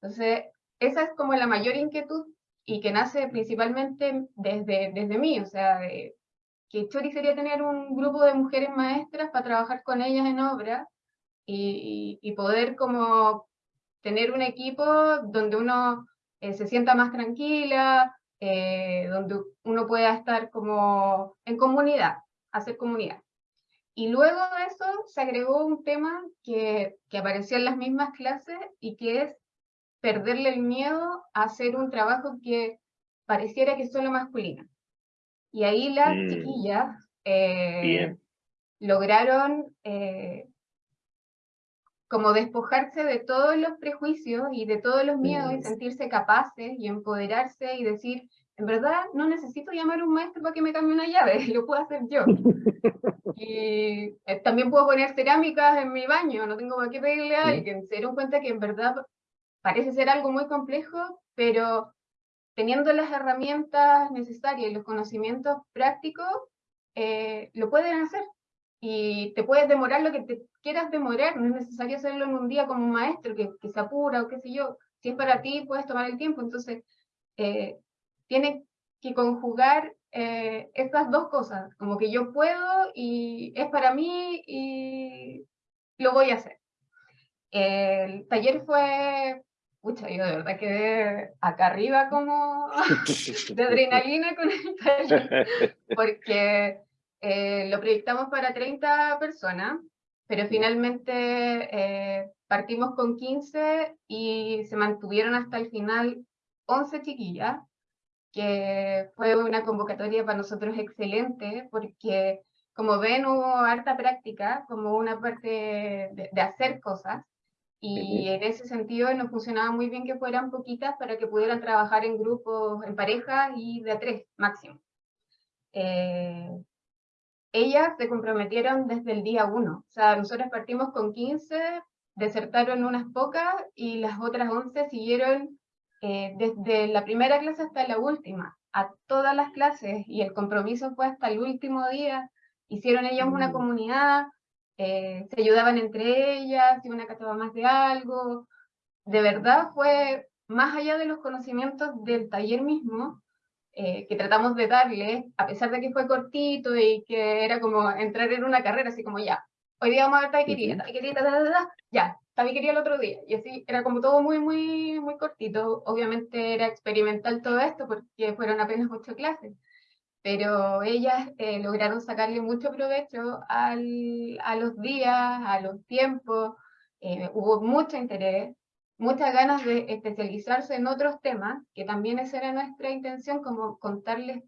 Entonces, esa es como la mayor inquietud y que nace principalmente desde, desde mí, o sea, de, que Chori sería tener un grupo de mujeres maestras para trabajar con ellas en obra y, y poder como tener un equipo donde uno eh, se sienta más tranquila, eh, donde uno pueda estar como en comunidad, hacer comunidad. Y luego de eso se agregó un tema que, que apareció en las mismas clases y que es perderle el miedo a hacer un trabajo que pareciera que es solo masculino. Y ahí las mm. chiquillas eh, lograron eh, como despojarse de todos los prejuicios y de todos los miedos y sentirse capaces y empoderarse y decir, en verdad no necesito llamar a un maestro para que me cambie una llave, lo puedo hacer yo. y eh, también puedo poner cerámicas en mi baño, no tengo para qué pedirle a alguien. Se dieron cuenta que en verdad parece ser algo muy complejo, pero teniendo las herramientas necesarias y los conocimientos prácticos, eh, lo pueden hacer. Y te puedes demorar lo que te quieras demorar, no es necesario hacerlo en un día como un maestro que, que se apura o qué sé yo. Si es para ti, puedes tomar el tiempo. Entonces, eh, tiene que conjugar eh, estas dos cosas, como que yo puedo y es para mí y lo voy a hacer. El taller fue Pucha, yo de verdad quedé acá arriba como de adrenalina con el taller, porque eh, lo proyectamos para 30 personas, pero finalmente eh, partimos con 15 y se mantuvieron hasta el final 11 chiquillas, que fue una convocatoria para nosotros excelente, porque como ven hubo harta práctica, como una parte de hacer cosas, y en ese sentido nos funcionaba muy bien que fueran poquitas para que pudieran trabajar en grupos, en pareja y de a tres máximo. Eh, ellas se comprometieron desde el día uno. O sea, nosotros partimos con 15, desertaron unas pocas y las otras 11 siguieron eh, desde la primera clase hasta la última, a todas las clases y el compromiso fue hasta el último día. Hicieron ellas una mm. comunidad, eh, se ayudaban entre ellas, si una cachaba más de algo. De verdad fue más allá de los conocimientos del taller mismo, eh, que tratamos de darle, a pesar de que fue cortito y que era como entrar en una carrera, así como ya, hoy día vamos a ver tabiquería, tabiquería, ta, ta, ta, ya, tabiquería el otro día. Y así era como todo muy, muy, muy cortito. Obviamente era experimental todo esto porque fueron apenas ocho clases pero ellas eh, lograron sacarle mucho provecho al, a los días, a los tiempos, eh, hubo mucho interés, muchas ganas de especializarse en otros temas, que también esa era nuestra intención, como contarles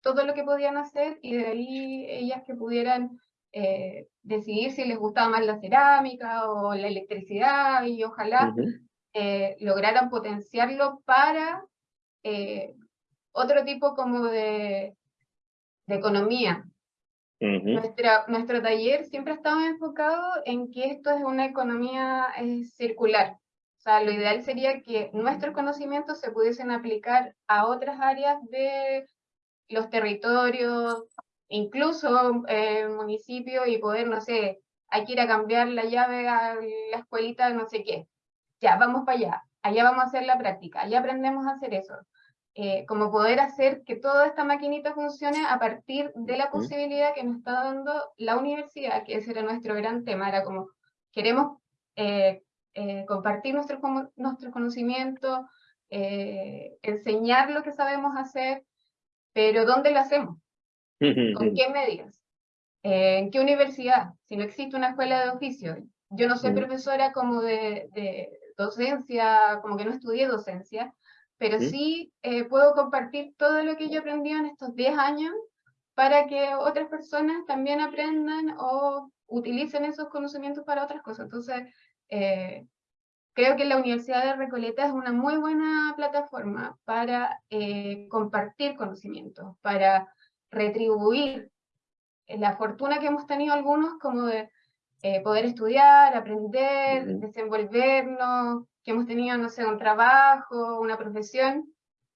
todo lo que podían hacer y de ahí ellas que pudieran eh, decidir si les gustaba más la cerámica o la electricidad y ojalá lograran potenciarlo para otro tipo como de, de economía. nuestro taller siempre ha estado enfocado en que esto es una economía circular. Sea, lo ideal sería que nuestros conocimientos se pudiesen aplicar a otras áreas de los territorios, incluso eh, municipio y poder, no sé, hay que ir a cambiar la llave a la escuelita no sé qué. Ya, vamos para allá, allá vamos a hacer la práctica, allá aprendemos a hacer eso. Eh, como poder hacer que toda esta maquinita funcione a partir de la posibilidad que nos está dando la universidad, que ese era nuestro gran tema, era como, queremos eh, eh, compartir nuestro, nuestro conocimiento, enseñar lo que sabemos hacer, pero ¿dónde lo hacemos? ¿Con qué medios? ¿En qué universidad? Si no existe una escuela de oficio. Yo no soy profesora como de, de docencia, como que no estudié docencia, pero sí eh, puedo compartir todo lo que yo aprendí en estos 10 años para que otras personas también aprendan o utilicen esos conocimientos para otras cosas. Entonces, eh, creo que la Universidad de Recoleta es una muy buena plataforma para eh, compartir conocimientos, para retribuir la fortuna que hemos tenido algunos como de poder estudiar, aprender, desenvolvernos, que hemos tenido, no sé, un trabajo, una profesión,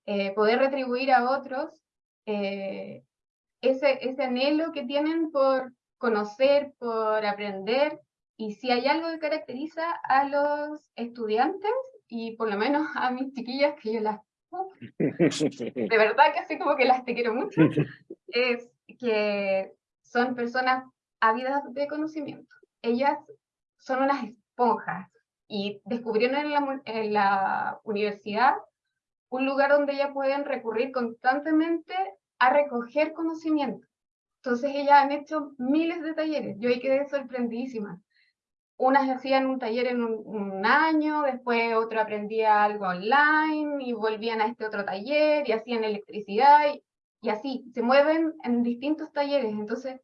eh, poder retribuir a otros eh, ese, ese anhelo que tienen por conocer, por aprender, y si hay algo que caracteriza a los estudiantes, y por lo menos a mis chiquillas, que yo las... de verdad que así como que las te quiero mucho, es que son personas ávidas de conocimiento. Ellas son unas esponjas, y descubrieron en la, en la universidad un lugar donde ellas pueden recurrir constantemente a recoger conocimiento. Entonces ellas han hecho miles de talleres, yo ahí quedé sorprendidísima. Unas hacían un taller en un, año, después otro aprendía algo online y volvían a este otro taller y hacían electricidad y, así, se mueven en distintos talleres. Entonces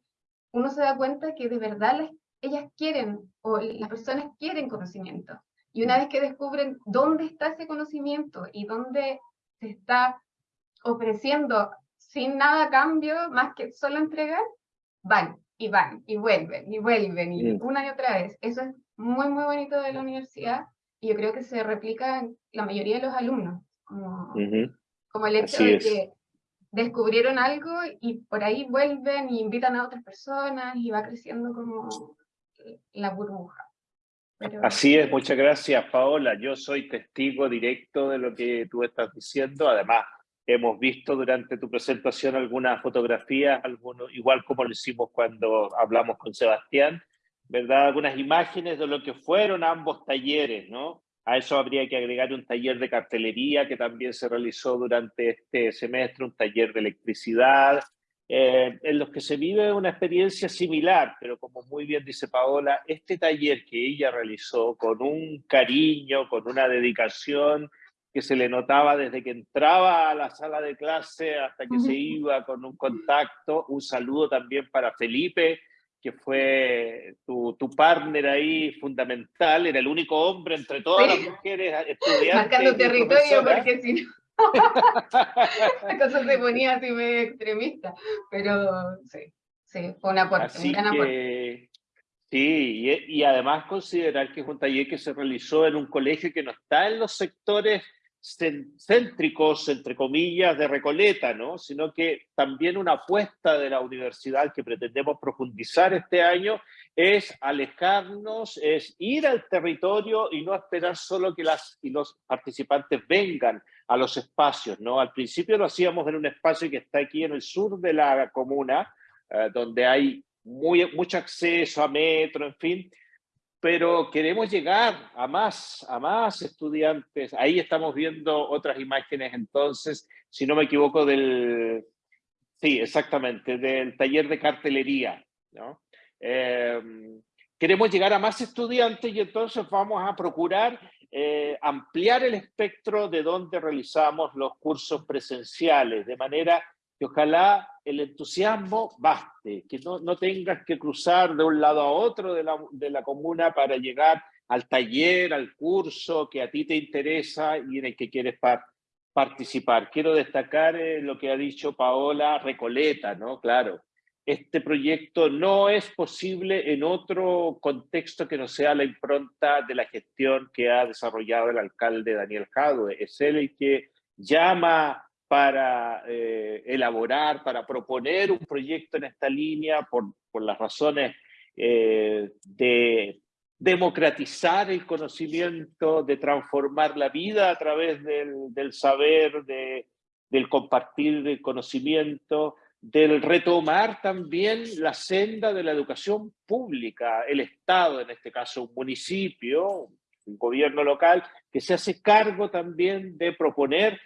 uno se da cuenta que de verdad les ellas quieren, o las personas quieren conocimiento. Y una vez que descubren dónde está ese conocimiento y dónde se está ofreciendo sin nada a cambio, más que solo entregar, van y van y vuelven y vuelven y una y otra vez. Eso es muy, muy bonito de la universidad y yo creo que se replica en la mayoría de los alumnos. Como, como el hecho de que descubrieron algo y por ahí vuelven y invitan a otras personas y va creciendo como la burbuja. Así es, muchas gracias Paola. Yo soy testigo directo de lo que tú estás diciendo. Además, hemos visto durante tu presentación algunas fotografías, igual como lo hicimos cuando hablamos con Sebastián, ¿verdad? Algunas imágenes de lo que fueron ambos talleres, ¿no? A eso habría que agregar un taller de cartelería que también se realizó durante este semestre, un taller de electricidad, eh, en los que se vive una experiencia similar, pero como muy bien dice Paola, este taller que ella realizó con un cariño, con una dedicación que se le notaba desde que entraba a la sala de clase hasta que se iba con un contacto. Un saludo también para Felipe, que fue tu, tu partner ahí fundamental, era el único hombre entre todas las mujeres estudiantes. Marcando territorio, porque si no... La cosa se ponía así medio extremista, pero sí, sí, fue una aporte, un gran aporte. Sí, y, y, además considerar que es un taller que se realizó en un colegio que no está en los sectores céntricos, entre comillas, de Recoleta, ¿no? sino que también una apuesta de la universidad que pretendemos profundizar este año es alejarnos, es ir al territorio y no esperar solo que las y los participantes vengan a los espacios. ¿no? Al principio lo hacíamos en un espacio que está aquí en el sur de la comuna, eh, donde hay muy, mucho acceso a metro, en fin, pero queremos llegar a más, a más estudiantes. Ahí estamos viendo otras imágenes entonces, si no me equivoco, del, sí, exactamente, del taller de cartelería. Em, queremos llegar a más estudiantes y entonces vamos a procurar eh, ampliar el espectro de donde realizamos los cursos presenciales, de manera que ojalá el entusiasmo baste, que no, no tengas que cruzar de un lado a otro de la, de la comuna para llegar al taller, al curso que a ti te interesa y en el que quieres participar. Quiero destacar eh, lo que ha dicho Paola Recoleta, ¿no? Claro, este proyecto no es posible en otro contexto que no sea la impronta de la gestión que ha desarrollado el alcalde Daniel Jadwe. Es él el que llama para eh, elaborar, para proponer un proyecto en esta línea por, por las razones eh, de democratizar el conocimiento, de transformar la vida a través del, del saber, de, del compartir el conocimiento, del retomar también la senda de la educación pública, el Estado, en este caso un municipio, un gobierno local, que se hace cargo también de proponer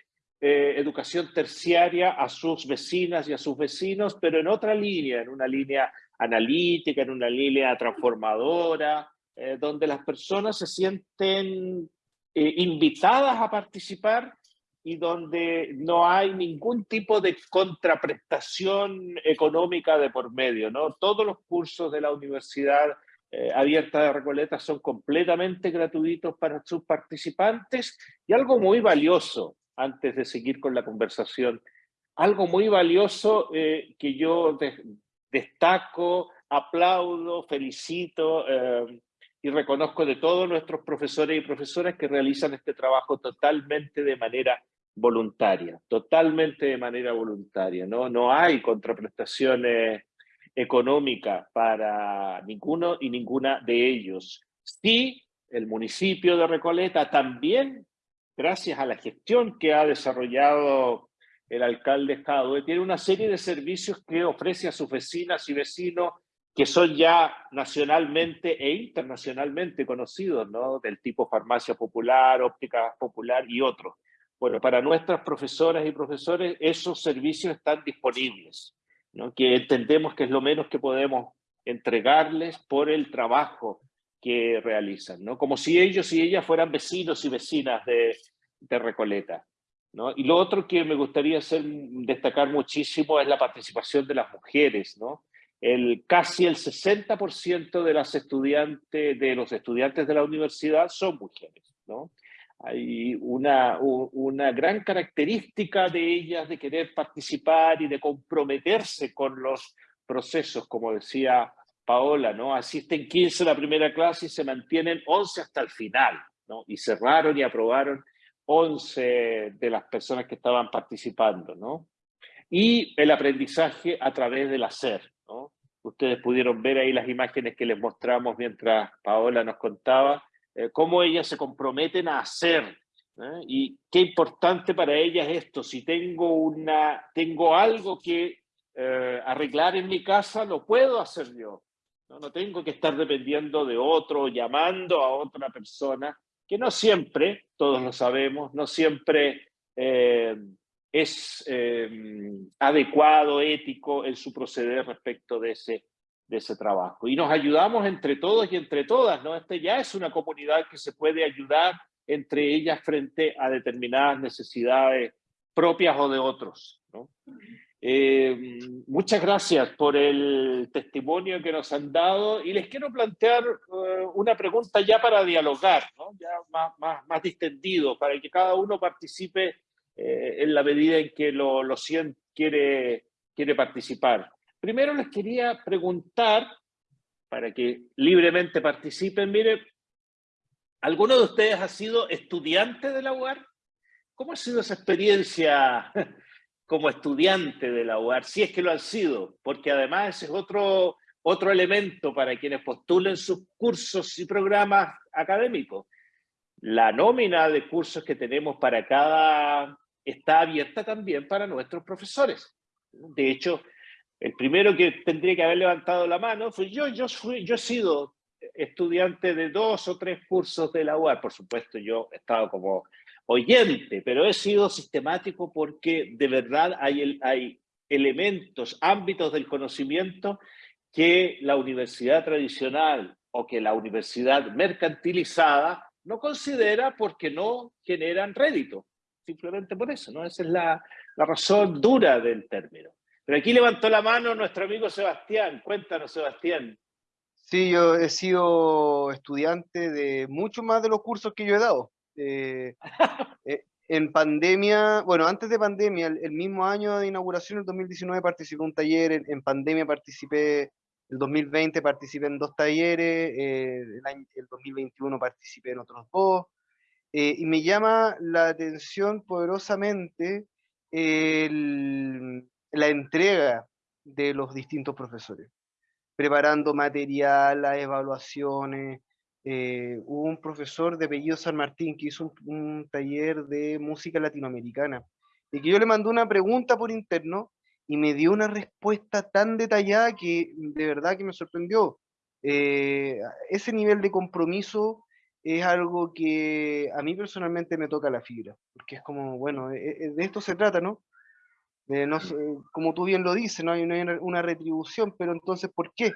eh, educación terciaria a sus vecinas y a sus vecinos, pero en otra línea, en una línea analítica, en una línea transformadora, eh, donde las personas se sienten eh, invitadas a participar y donde no hay ningún tipo de contraprestación económica de por medio. Todos los cursos de la Universidad eh, Abierta de Recoleta son completamente gratuitos para sus participantes y algo muy valioso, antes de seguir con la conversación, algo muy valioso eh, que yo destaco, aplaudo, felicito eh, y reconozco de todos nuestros profesores y profesoras que realizan este trabajo totalmente de manera voluntaria, totalmente de manera voluntaria. No, no hay contraprestaciones económicas para ninguno y ninguna de ellos. Sí, el municipio de Recoleta también, gracias a la gestión que ha desarrollado el alcalde Jadwe, tiene una serie de servicios que ofrece a sus vecinas y vecinos que son ya nacionalmente e internacionalmente conocidos, ¿no? Del tipo farmacia popular, óptica popular y otros. Bueno, para nuestras profesoras y profesores esos servicios están disponibles, ¿no? que entendemos que es lo menos que podemos entregarles por el trabajo que realizan, ¿no? como si ellos y ellas fueran vecinos y vecinas de, de Recoleta. ¿no? Y lo otro que me gustaría hacer, destacar muchísimo es la participación de las mujeres. ¿no? El, casi el 60% de, las estudiantes, de los estudiantes de la universidad son mujeres. ¿no? Hay una, una gran característica de ellas de querer participar y de comprometerse con los procesos, como decía Paola, ¿no? Asisten 15 a la primera clase y se mantienen 11 hasta el final, ¿no? Y cerraron y aprobaron 11 de las personas que estaban participando, ¿no? Y el aprendizaje a través del hacer, ¿no? Ustedes pudieron ver ahí las imágenes que les mostramos mientras Paola nos contaba, eh, cómo ellas se comprometen a hacer. ¿eh? Y qué importante para ellas esto, si tengo, una, tengo algo que eh, arreglar en mi casa, lo puedo hacer yo. ¿No? tengo que estar dependiendo de otro, llamando a otra persona, que no siempre, todos lo sabemos, no siempre es adecuado, ético en su proceder respecto de ese de ese trabajo. Y nos ayudamos entre todos y entre todas, ¿no? Este ya es una comunidad que se puede ayudar entre ellas frente a determinadas necesidades propias o de otros, ¿no? Eh, muchas gracias por el testimonio que nos han dado y les quiero plantear eh, una pregunta ya para dialogar, más, más, distendido, para que cada uno participe eh, en la medida en que lo, lo quiere participar. Primero les quería preguntar, para que libremente participen, mire, ¿alguno de ustedes ha sido estudiante de la UAR? ¿Cómo ha sido esa experiencia como estudiante de la UAR? Si es que lo han sido, porque además ese es otro, otro elemento para quienes postulen sus cursos y programas académicos. La nómina de cursos que tenemos para cada está abierta también para nuestros profesores. De hecho, el primero que tendría que haber levantado la mano fue yo. Yo, fui, yo he sido estudiante de dos o tres cursos de la UAR. Por supuesto, yo he estado como oyente, pero he sido sistemático porque de verdad hay, elementos, ámbitos del conocimiento que la universidad tradicional o que la universidad mercantilizada no considera porque no generan rédito. Simplemente por eso, ¿no? Esa es la, la razón dura del término. Pero aquí levantó la mano nuestro amigo Sebastián. Cuéntanos, Sebastián. Sí, yo he sido estudiante de mucho más de los cursos que yo he dado. Eh, eh, en pandemia, bueno, antes de pandemia, el, mismo año de inauguración, el 2019, participé en un taller, en, pandemia participé, el 2020 participé en dos talleres, eh, el, el, 2021 participé en otros dos, y me llama la atención poderosamente la entrega de los distintos profesores, preparando material, las evaluaciones. Eh, hubo un profesor de apellido San Martín que hizo un, taller de música latinoamericana y que yo le mandé una pregunta por interno y me dio una respuesta tan detallada que de verdad que me sorprendió. Eh, ese nivel de compromiso es algo que a mí personalmente me toca la fibra, porque es como, bueno, e, e, de esto se trata, ¿no? no como tú bien lo dices, no hay, una retribución, pero entonces, ¿por qué?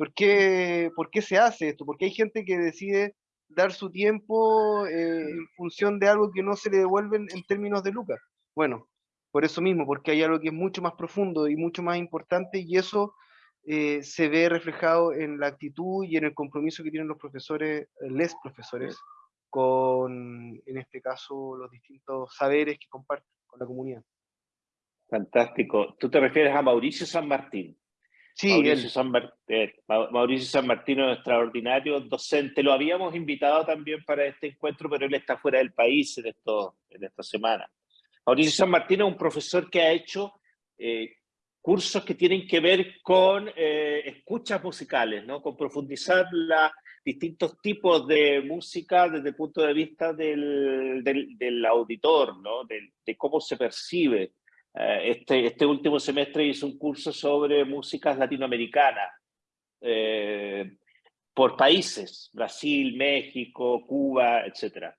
¿Por qué, ¿Por qué se hace esto? Porque hay gente que decide dar su tiempo eh, en función de algo que no se le devuelven en términos de lucas. Bueno, por eso mismo, porque hay algo que es mucho más profundo y mucho más importante y eso eh, se ve reflejado en la actitud y en el compromiso que tienen los profesores, les profesores, con, en este caso, los distintos saberes que comparten con la comunidad. Fantástico. Tú te refieres a Mauricio San Martín. Sí, Mauricio, San, eh, Mauricio San Martín es extraordinario docente. Lo habíamos invitado también para este encuentro, pero él está fuera del país en, esto, en esta semana. Mauricio San Martín es un profesor que ha hecho cursos que tienen que ver con eh, escuchas musicales, ¿no? con profundizar los distintos tipos de música desde el punto de vista del, del, auditor, ¿no? de, cómo se percibe. Eh, este, este último semestre hice un curso sobre músicas latinoamericanas eh, por países, Brasil, México, Cuba, etc.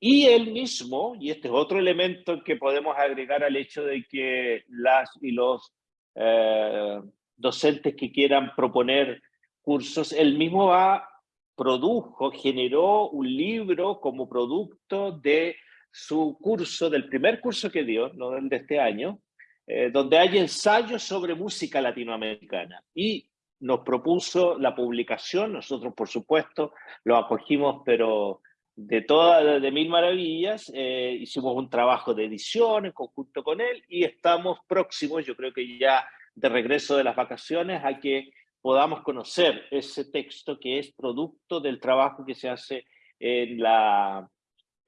Y él mismo, y este es otro elemento que podemos agregar al hecho de que las y los eh, docentes que quieran proponer cursos, él mismo va, produjo, generó un libro como producto de su curso, del primer curso que dio, no del de este año, eh, donde hay ensayos sobre música latinoamericana. Y nos propuso la publicación, nosotros por supuesto lo acogimos, pero de todas, de mil maravillas, eh, hicimos un trabajo de edición en conjunto con él y estamos próximos, yo creo que ya de regreso de las vacaciones, a que podamos conocer ese texto que es producto del trabajo que se hace en, la,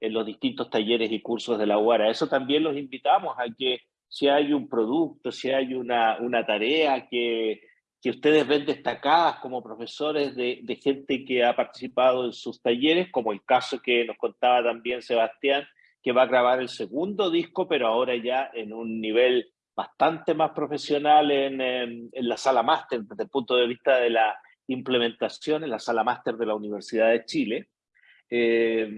en los distintos talleres y cursos de la UARA. Eso también los invitamos a que si hay un producto, si hay una, una tarea que que ustedes ven destacadas como profesores de, de, gente que ha participado en sus talleres, como el caso que nos contaba también Sebastián, que va a grabar el segundo disco, pero ahora ya en un nivel bastante más profesional en, en, la sala máster, desde el punto de vista de la implementación en la sala máster de la Universidad de Chile. Eh,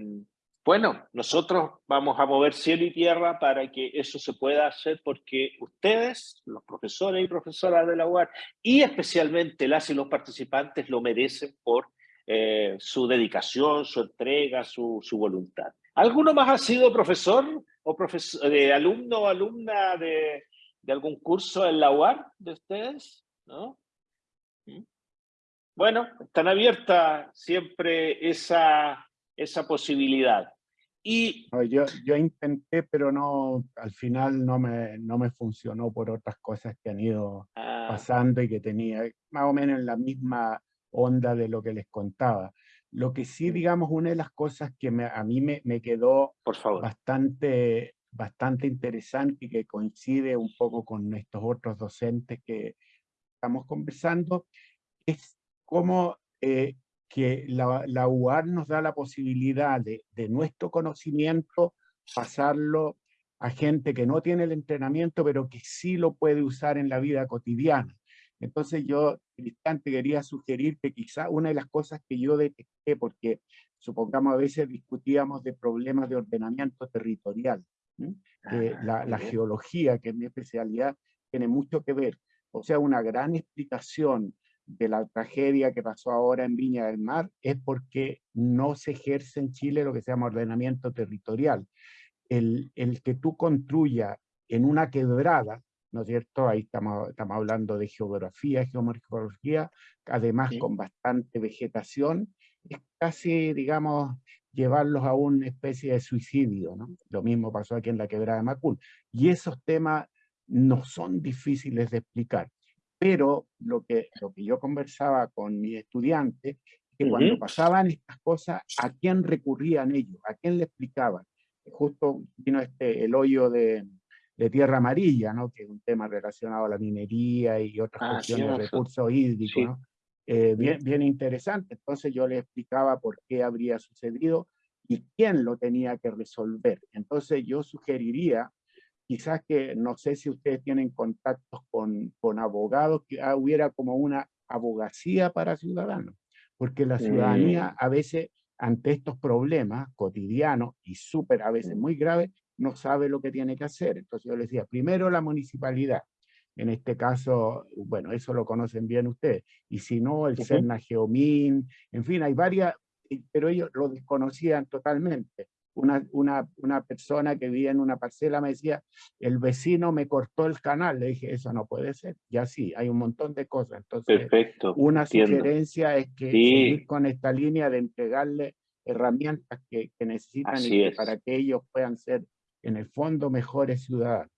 bueno, nosotros vamos a mover cielo y tierra para que eso se pueda hacer porque ustedes, los profesores y profesoras de la UAR, y especialmente las y los participantes lo merecen por eh, su dedicación, su entrega, su, voluntad. ¿Alguno más ha sido profesor o profesor, de alumno o alumna de, de algún curso en la UAR de ustedes? ¿No? ¿Mm? Bueno, están abiertas siempre esa, esa posibilidad. Y... yo, yo intenté, pero no, al final no me, no me funcionó por otras cosas que han ido ah. pasando y que tenía más o menos en la misma onda de lo que les contaba. Lo que sí, digamos, una de las cosas que me, a mí me, me quedó por favor. Bastante, bastante interesante y que coincide un poco con estos otros docentes que estamos conversando, es cómo eh, que la, la, UAR nos da la posibilidad de, de, nuestro conocimiento pasarlo a gente que no tiene el entrenamiento, pero que sí lo puede usar en la vida cotidiana. Entonces yo, instante, quería sugerir que quizá una de las cosas que yo detecté, porque supongamos a veces discutíamos de problemas de ordenamiento territorial, que la, la geología, que es mi especialidad, tiene mucho que ver. O sea, una gran explicación de la tragedia que pasó ahora en Viña del Mar es porque no se ejerce en Chile lo que se llama ordenamiento territorial. El, el que tú construyas en una quebrada, ¿no es cierto? Ahí estamos, estamos hablando de geografía, geomorfología, además con bastante vegetación, es casi, digamos, llevarlos a una especie de suicidio, ¿no? Lo mismo pasó aquí en la quebrada de Macul. Y esos temas no son difíciles de explicar. Pero lo que, lo que yo conversaba con mis estudiantes, que cuando pasaban estas cosas, ¿a quién recurrían ellos? ¿A quién le explicaban? justo vino este, el hoyo de, de tierra amarilla, ¿no? que es un tema relacionado a la minería y otras ah, cuestiones de recursos hídricos. ¿no? Eh, bien, bien interesante. Entonces yo le explicaba por qué habría sucedido y quién lo tenía que resolver. Entonces yo sugeriría, quizás que, no sé si ustedes tienen contactos con, con abogados, que hubiera como una abogacía para ciudadanos, porque la ciudadanía mm. a veces ante estos problemas cotidianos y súper a veces muy graves, no sabe lo que tiene que hacer. Entonces yo les decía, primero la municipalidad, en este caso, bueno, eso lo conocen bien ustedes, y si no, el uh Geomín, en fin, hay varias, pero ellos lo desconocían totalmente. Una, una, una, persona que vivía en una parcela me decía, el vecino me cortó el canal, le dije, eso no puede ser, ya sí, hay un montón de cosas. Entonces, Perfecto, una sugerencia es que seguir con esta línea de entregarle herramientas que, que necesitan para que ellos puedan ser en el fondo mejores ciudadanos.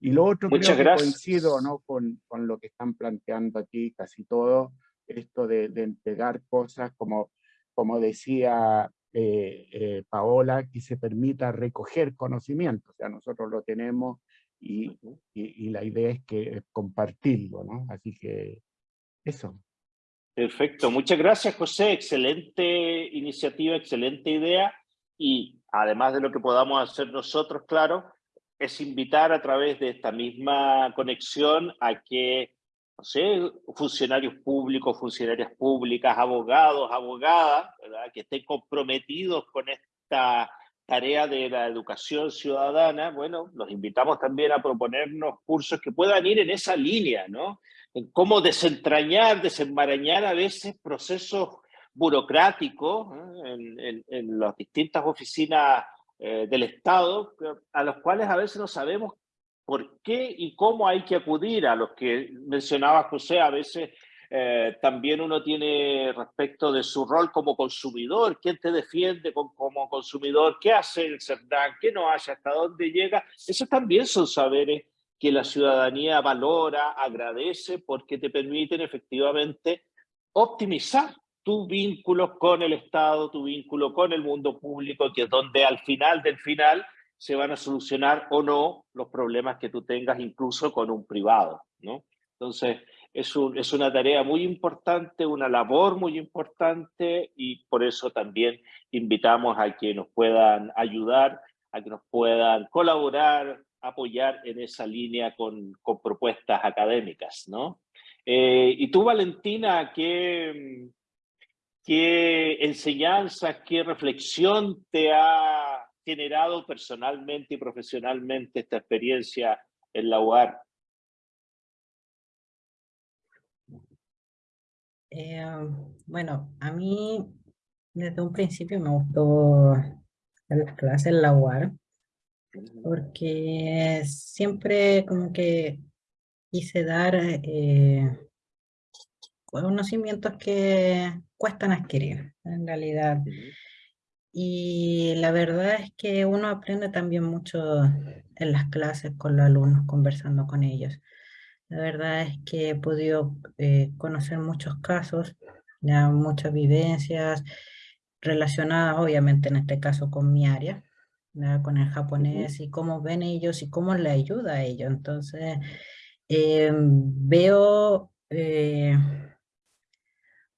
Y lo otro Muchas creo que coincido ¿no? con, con, lo que están planteando aquí casi todo, esto de, de entregar cosas como, como decía eh, eh, Paola, que se permita recoger conocimiento, o sea, nosotros lo tenemos y, y, y la idea es que compartirlo, ¿no? Así que eso. Perfecto, muchas gracias José, excelente iniciativa, excelente idea y además de lo que podamos hacer nosotros, claro, es invitar a través de esta misma conexión a que, no sé, funcionarios públicos, funcionarias públicas, abogados, abogadas, que estén comprometidos con esta tarea de la educación ciudadana, bueno, los invitamos también a proponernos cursos que puedan ir en esa línea, ¿no? En cómo desentrañar, desenmarañar a veces procesos burocrático en, en, las distintas oficinas eh, del Estado, a los cuales a veces no sabemos por qué y cómo hay que acudir, a los que mencionaba José, a veces eh, también uno tiene respecto de su rol como consumidor, quién te defiende como consumidor, qué hace el CERDAN, qué no hace, hasta dónde llega. Esos también son saberes que la ciudadanía valora, agradece, porque te permiten efectivamente optimizar tu vínculo con el Estado, tu vínculo con el mundo público, que es donde al final del final se van a solucionar o no los problemas que tú tengas incluso con un privado, ¿no? Entonces, es, un, es una tarea muy importante, una labor muy importante y por eso también invitamos a que nos puedan ayudar, a que nos puedan colaborar, apoyar en esa línea con, con propuestas académicas, ¿no? Eh, y tú, Valentina, ¿qué, ¿Qué enseñanza, qué reflexión te ha generado personalmente y profesionalmente esta experiencia en la UAR? Eh, bueno, a mí desde un principio me gustó las clases en la UAR porque siempre como que quise dar eh, conocimientos que cuestan adquirir, en realidad. Y la verdad es que uno aprende también mucho en las clases con los alumnos, conversando con ellos. La verdad es que he podido eh, conocer muchos casos, ya muchas vivencias relacionadas obviamente en este caso con mi área, con el japonés y cómo ven ellos y cómo le ayuda a ellos. Entonces, em, veo eh,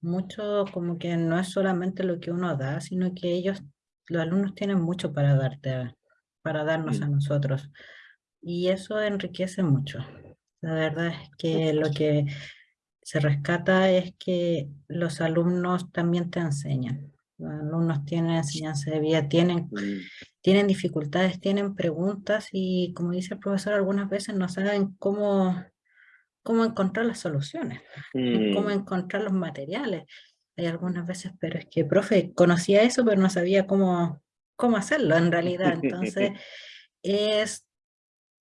mucho como que no es solamente lo que uno da, sino que ellos, los alumnos tienen mucho para darte, para darnos a nosotros. Y eso enriquece mucho. La verdad es que lo que se rescata es que los alumnos también te enseñan. Los alumnos tienen enseñanza de vida, tienen, tienen dificultades, tienen preguntas y como dice el profesor, algunas veces no saben cómo cómo encontrar las soluciones, cómo mm. encontrar los materiales. Hay algunas veces, pero es que, profe, conocía eso, pero no sabía cómo, cómo hacerlo en realidad. Entonces, es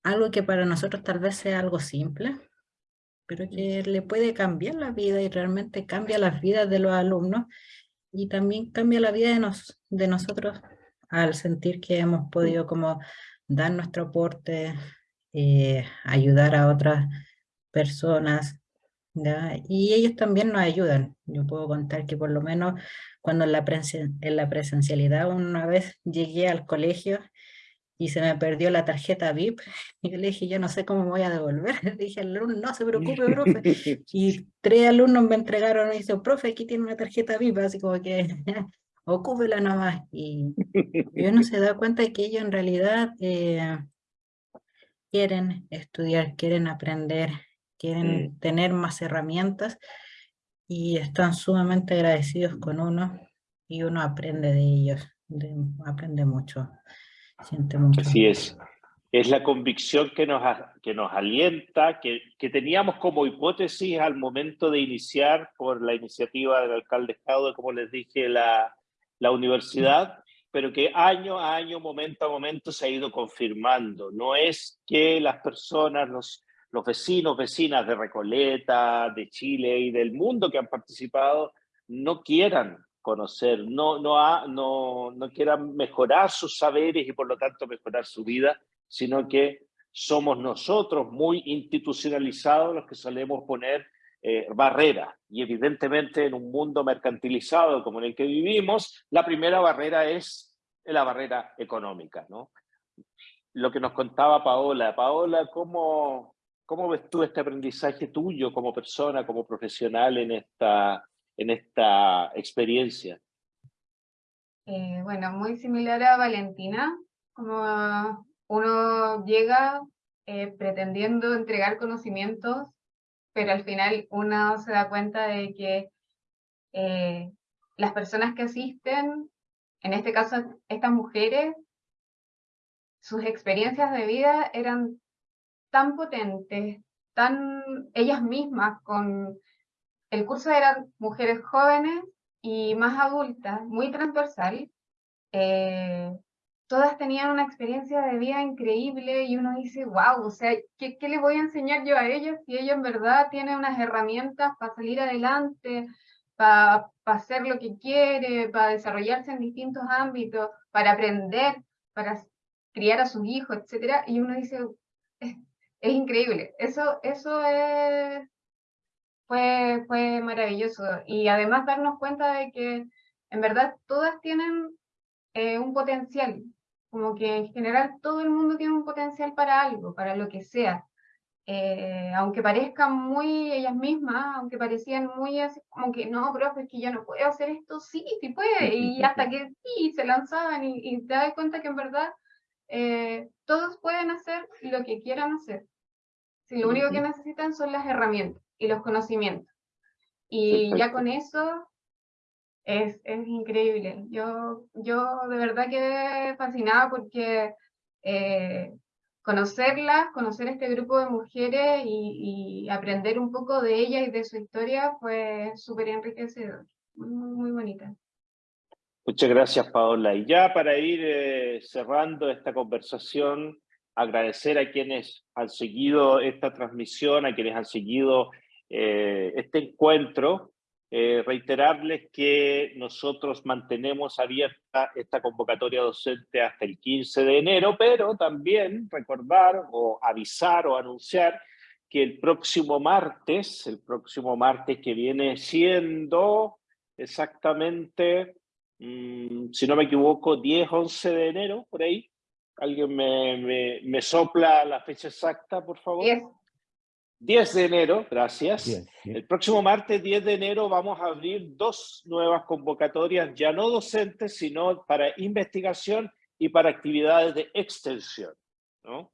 algo que para nosotros tal vez sea algo simple, pero que le puede cambiar la vida y realmente cambia las vidas de los alumnos y también cambia la vida de, nos, de nosotros al sentir que hemos podido como dar nuestro aporte, eh, ayudar a otras personas, y ellos también nos ayudan. Yo puedo contar que por lo menos cuando en la, en la presencialidad una vez llegué al colegio y se me perdió la tarjeta VIP. Y yo le dije, yo no sé cómo me voy a devolver. Le dije al alumno, no se preocupe, profe. Y tres alumnos me entregaron y dice, profe, aquí tiene una tarjeta VIP, así como que ocúpela nomás. Y, y uno se da cuenta de que ellos en realidad eh, quieren estudiar, quieren aprender, quieren tener más herramientas y están sumamente agradecidos con uno y uno aprende de ellos, aprende mucho, siente mucho. Así es. Es la convicción que nos, que nos alienta, que, que teníamos como hipótesis al momento de iniciar por la iniciativa del alcalde Estado, como les dije, la, la universidad, pero que año a año, momento a momento se ha ido confirmando. No es que las personas, los, los vecinos, vecinas de Recoleta, de Chile y del mundo que han participado, no quieran conocer, no, no, no, quieran mejorar sus saberes y por lo tanto mejorar su vida, sino que somos nosotros muy institucionalizados los que solemos poner eh, barreras. Y evidentemente en un mundo mercantilizado como en el que vivimos, la primera barrera es la barrera económica. ¿no? Lo que nos contaba Paola. Paola, ¿cómo, ¿cómo ves tú este aprendizaje tuyo como persona, como profesional en esta, en esta experiencia? Eh, bueno, muy similar a Valentina, como uno llega eh, pretendiendo entregar conocimientos pero al final uno se da cuenta de que eh, las personas que asisten, en este caso estas mujeres, sus experiencias de vida eran tan potentes, tan ellas mismas, con el curso eran mujeres jóvenes y más adultas, muy transversal, eh, todas tenían una experiencia de vida increíble y uno dice, wow, o sea, ¿qué, qué le voy a enseñar yo a ellas si ella en verdad tiene unas herramientas para salir adelante, para, hacer lo que quiere, para desarrollarse en distintos ámbitos, para aprender, para criar a sus hijos, etcétera? Y uno dice, es, increíble, eso, eso es, fue, fue maravilloso. Y además darnos cuenta de que en verdad todas tienen eh, un potencial, como que en general todo el mundo tiene un potencial para algo, para lo que sea. Eh, aunque parezcan muy ellas mismas, aunque parecían muy así, como que no, profe, es que yo no puedo hacer esto, sí, sí puede, y hasta que sí, se lanzaban y, te das cuenta que en verdad eh, todos pueden hacer lo que quieran hacer. Si lo único que necesitan son las herramientas y los conocimientos. Y ya con eso es, es increíble. Yo, yo de verdad quedé fascinada porque eh, conocerlas, conocer este grupo de mujeres y, aprender un poco de ellas y de su historia fue súper enriquecedor, muy, muy, bonita. Muchas gracias, Paola. Y ya para ir eh, cerrando esta conversación, agradecer a quienes han seguido esta transmisión, a quienes han seguido eh, este encuentro. Eh, reiterarles que nosotros mantenemos abierta esta convocatoria docente hasta el 15 de enero, pero también recordar o avisar o anunciar que el próximo martes, el próximo martes que viene siendo exactamente, mm, si no me equivoco, 10, 11 de enero, por ahí. ¿Alguien me, me, sopla la fecha exacta, por favor? 10 de enero, gracias. El próximo martes 10 de enero vamos a abrir dos nuevas convocatorias, ya no docentes, sino para investigación y para actividades de extensión. ¿no?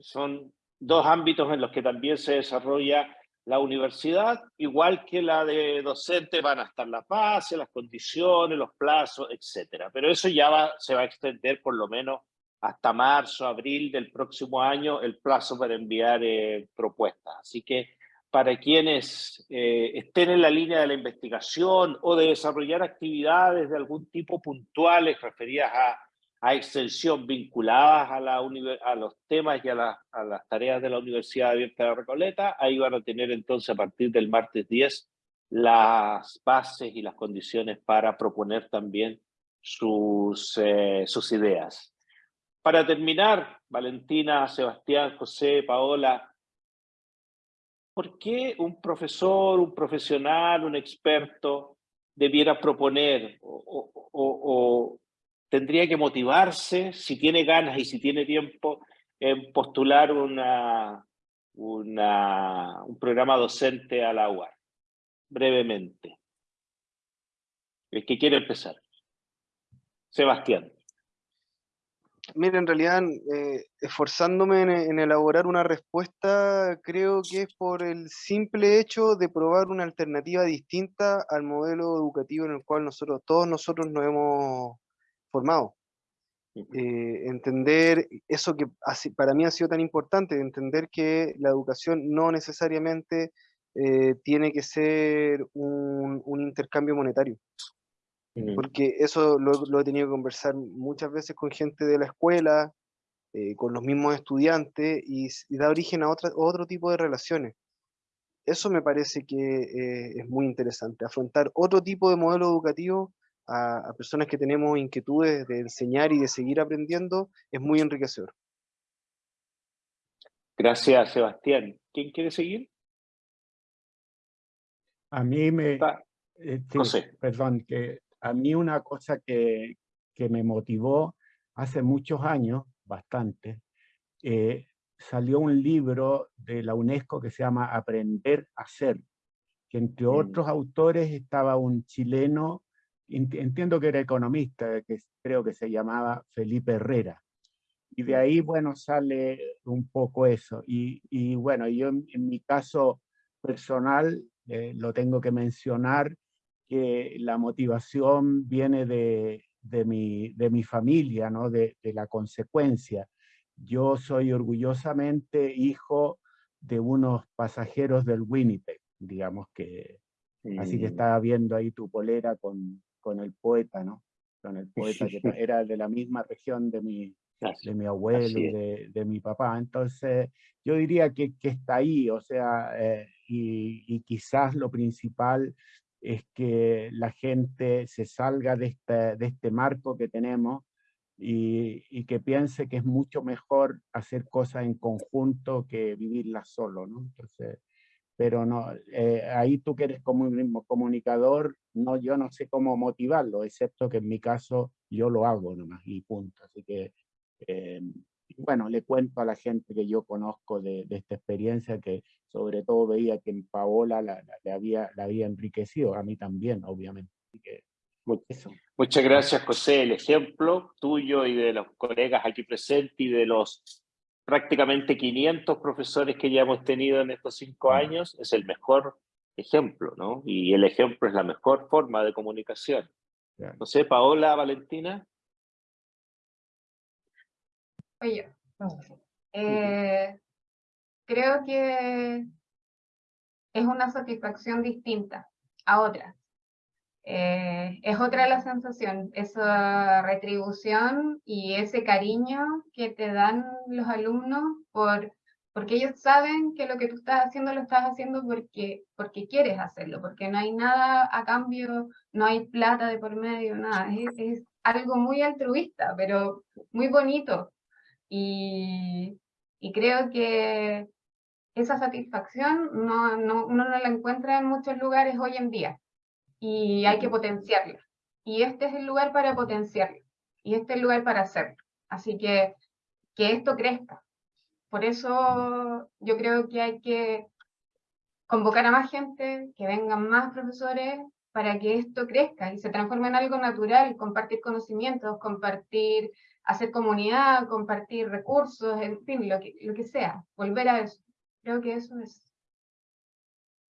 Son dos ámbitos en los que también se desarrolla la universidad, igual que la de docente van a estar las bases, las condiciones, los plazos, etcétera. Pero eso ya va, se va a extender por lo menos hasta marzo, abril del próximo año el plazo para enviar eh, propuestas. Así que para quienes eh, estén en la línea de la investigación o de desarrollar actividades de algún tipo puntuales referidas a, a extensión vinculadas a, la a los temas y a, a, las tareas de la Universidad Abierta de Recoleta, ahí van a tener entonces a partir del martes 10 las bases y las condiciones para proponer también sus, eh, sus ideas. Para terminar, Valentina, Sebastián, José, Paola, ¿por qué un profesor, un profesional, un experto debiera proponer o, tendría que motivarse, si tiene ganas y si tiene tiempo, en postular una, un programa docente a la UAR? Brevemente. El que quiere empezar. Sebastián. Mira, en realidad, eh, esforzándome en, elaborar una respuesta, creo que es por el simple hecho de probar una alternativa distinta al modelo educativo en el cual nosotros, todos nosotros nos hemos formado. Eh, entender eso que para mí ha sido tan importante, entender que la educación no necesariamente eh, tiene que ser un, un intercambio monetario. Porque eso lo, he tenido que conversar muchas veces con gente de la escuela, eh, con los mismos estudiantes, y, da origen a otra, otro tipo de relaciones. Eso me parece que eh, es muy interesante, afrontar otro tipo de modelo educativo a, personas que tenemos inquietudes de enseñar y de seguir aprendiendo, es muy enriquecedor. Gracias, Sebastián. ¿Quién quiere seguir? A mí me... Eh, perdón, que a mí una cosa que, me motivó hace muchos años, bastante, eh, salió un libro de la UNESCO que se llama Aprender a Ser, que entre mm. otros autores estaba un chileno, entiendo que era economista, que creo que se llamaba Felipe Herrera. Y de ahí, bueno, sale un poco eso. Y, bueno, yo en, mi caso personal, eh, lo tengo que mencionar, que la motivación viene de, de, mi, de mi, familia, ¿no? de, de, la consecuencia. Yo soy orgullosamente hijo de unos pasajeros del Winnipeg, digamos que... Así que estaba viendo ahí tu polera con, con el poeta, ¿no? Con el poeta que era de la misma región de mi, de mi abuelo y de, de, mi papá. Entonces, yo diría que, que está ahí, o sea, eh, y, y, quizás lo principal es que la gente se salga de este, de este marco que tenemos y, y, que piense que es mucho mejor hacer cosas en conjunto que vivirlas solo, ¿no? Entonces, pero no, eh, ahí tú que eres como comunicador, no, yo no sé cómo motivarlo, excepto que en mi caso yo lo hago nomás y punto. Así que eh, bueno, le cuento a la gente que yo conozco de, esta experiencia que sobre todo veía que en Paola la, había, la había enriquecido, a mí también, obviamente. Muchas gracias, José. El ejemplo tuyo y de los colegas aquí presentes y de los prácticamente 500 profesores que ya hemos tenido en estos cinco mm. años es el mejor ejemplo, ¿no? Y el ejemplo es la mejor forma de comunicación. No sé, Paola, Valentina. Oye, eh, creo que es una satisfacción distinta a otras. Eh, es otra la sensación, esa retribución y ese cariño que te dan los alumnos por, porque ellos saben que lo que tú estás haciendo lo estás haciendo porque, porque quieres hacerlo, porque no hay nada a cambio, no hay plata de por medio, nada. Es, algo muy altruista, pero muy bonito. Y, creo que esa satisfacción no, no, uno no la encuentra en muchos lugares hoy en día y hay que potenciarla. Y este es el lugar para potenciarla y este es el lugar para hacerlo. Así que que esto crezca. Por eso yo creo que hay que convocar a más gente, que vengan más profesores para que esto crezca y se transforme en algo natural, compartir conocimientos, compartir hacer comunidad, compartir recursos, en fin, lo que, lo que sea, volver a eso. Creo que eso es.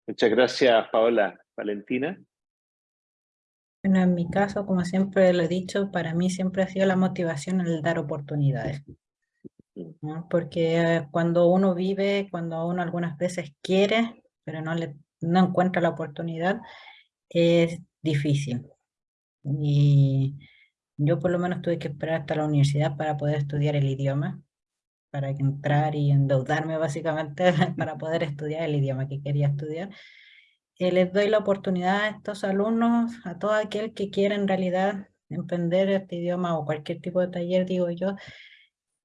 Muchas gracias, Paola. Valentina. Bueno, en mi caso, como siempre lo he dicho, para mí siempre ha sido la motivación el dar oportunidades. Porque cuando uno vive, cuando uno algunas veces quiere, pero no, le, no encuentra la oportunidad, es difícil. Y yo por lo menos tuve que esperar hasta la universidad para poder estudiar el idioma, para entrar y endeudarme básicamente para poder estudiar el idioma que quería estudiar. Eh, les doy la oportunidad a estos alumnos, a todo aquel que quiera en realidad emprender este idioma o cualquier tipo de taller, digo yo,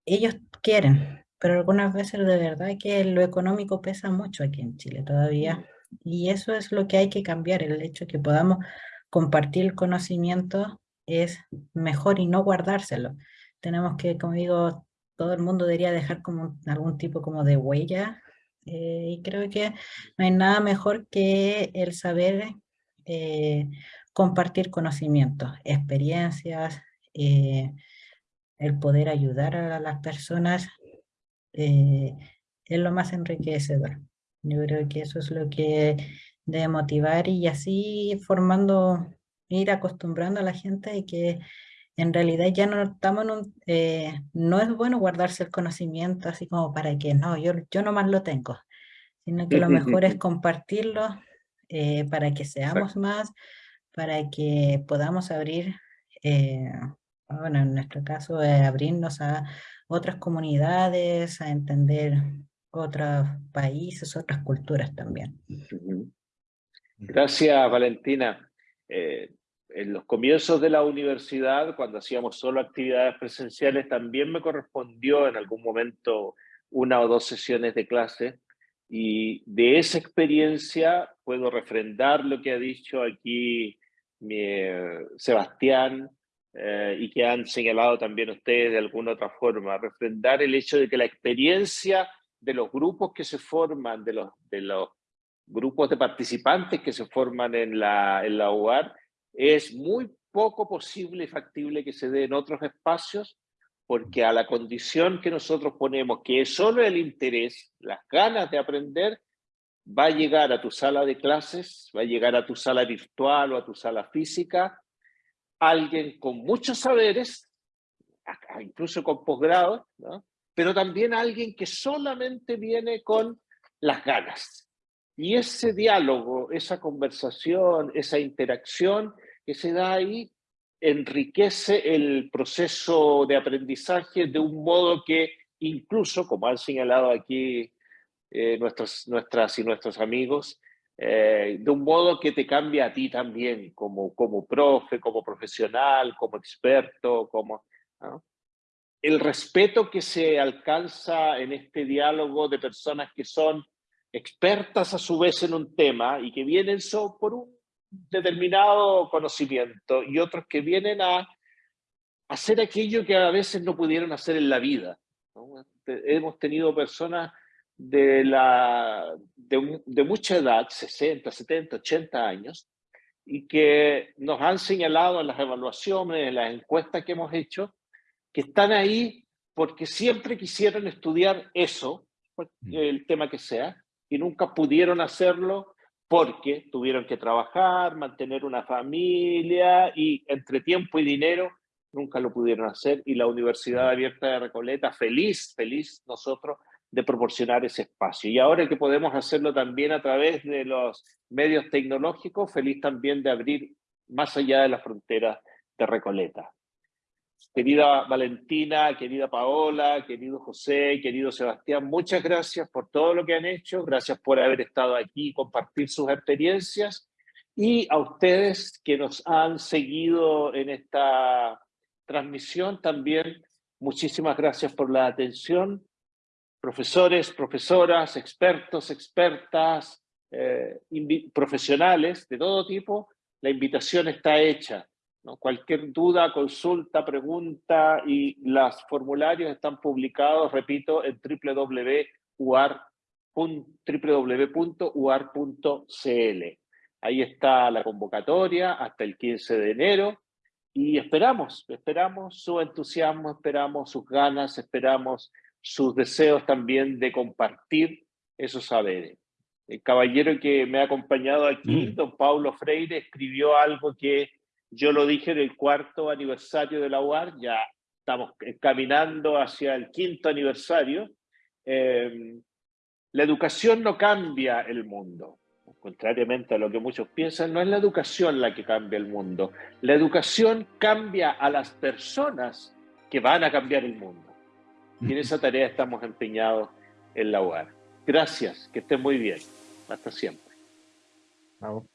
ellos quieren, pero algunas veces de verdad que lo económico pesa mucho aquí en Chile todavía. Y eso es lo que hay que cambiar, el hecho de que podamos compartir el conocimiento es mejor y no guardárselo. Tenemos que, como digo, todo el mundo debería dejar como algún tipo como de huella eh, y creo que no hay nada mejor que el saber eh, compartir conocimientos, experiencias, eh, el poder ayudar a las personas es lo más enriquecedor. Yo creo que eso es lo que debe motivar y así formando, ir acostumbrando a la gente de que en realidad ya no estamos en un, eh, no es bueno guardarse el conocimiento así como para que no, yo, yo nomás lo tengo, sino que lo mejor es compartirlo eh, para que seamos más, para que podamos abrir, eh, bueno, en nuestro caso, abrirnos a otras comunidades, a entender otros países, otras culturas también. Gracias, Valentina en los comienzos de la universidad, cuando hacíamos solo actividades presenciales, también me correspondió en algún momento una o dos sesiones de clase. Y de esa experiencia puedo refrendar lo que ha dicho aquí mi, eh, Sebastián eh, y que han señalado también ustedes de alguna otra forma, refrendar el hecho de que la experiencia de los grupos que se forman, de los, grupos de participantes que se forman en la, en es muy poco posible y factible que se dé en otros espacios, porque a la condición que nosotros ponemos, que es solo el interés, las ganas de aprender, va a llegar a tu sala de clases, va a llegar a tu sala virtual o a tu sala física, alguien con muchos saberes, incluso con posgrado, pero también alguien que solamente viene con las ganas. Y ese diálogo, esa conversación, esa interacción que se da ahí enriquece el proceso de aprendizaje de un modo que incluso, como han señalado aquí eh, nuestros, nuestras y nuestros amigos, eh, de un modo que te cambia a ti también, como, como profe, como profesional, como experto, como... El respeto que se alcanza en este diálogo de personas que son expertas a su vez en un tema y que vienen so, por un determinado conocimiento y otros que vienen a hacer aquello que a veces no pudieron hacer en la vida. Hemos tenido personas de, la, de, mucha edad, 60, 70, 80 años, y que nos han señalado en las evaluaciones, en las encuestas que hemos hecho, que están ahí porque siempre quisieron estudiar eso, mm. el tema que sea, y nunca pudieron hacerlo porque tuvieron que trabajar, mantener una familia y entre tiempo y dinero nunca lo pudieron hacer y la Universidad Abierta de Recoleta, feliz, feliz nosotros de proporcionar ese espacio. Y ahora que podemos hacerlo también a través de los medios tecnológicos, feliz también de abrir más allá de las fronteras de Recoleta. Querida Valentina, querida Paola, querido José, querido Sebastián, muchas gracias por todo lo que han hecho, gracias por haber estado aquí y compartir sus experiencias, y a ustedes que nos han seguido en esta transmisión también, muchísimas gracias por la atención. Profesores, profesoras, expertos, expertas, eh, profesionales de todo tipo, la invitación está hecha Cualquier duda, consulta, pregunta y los formularios están publicados, repito, en www.uar.cl. Ahí está la convocatoria hasta el 15 de enero y esperamos, esperamos su entusiasmo, esperamos sus ganas, esperamos sus deseos también de compartir esos saberes. El caballero que me ha acompañado aquí, mm. don Paulo Freire, escribió algo que yo lo dije en el cuarto aniversario de la UAR, ya estamos caminando hacia el quinto aniversario. Eh, la educación no cambia el mundo. Contrariamente a lo que muchos piensan, no es la educación la que cambia el mundo. La educación cambia a las personas que van a cambiar el mundo. Y en esa tarea estamos empeñados en la UAR. Gracias, que estén muy bien. Hasta siempre. Chao.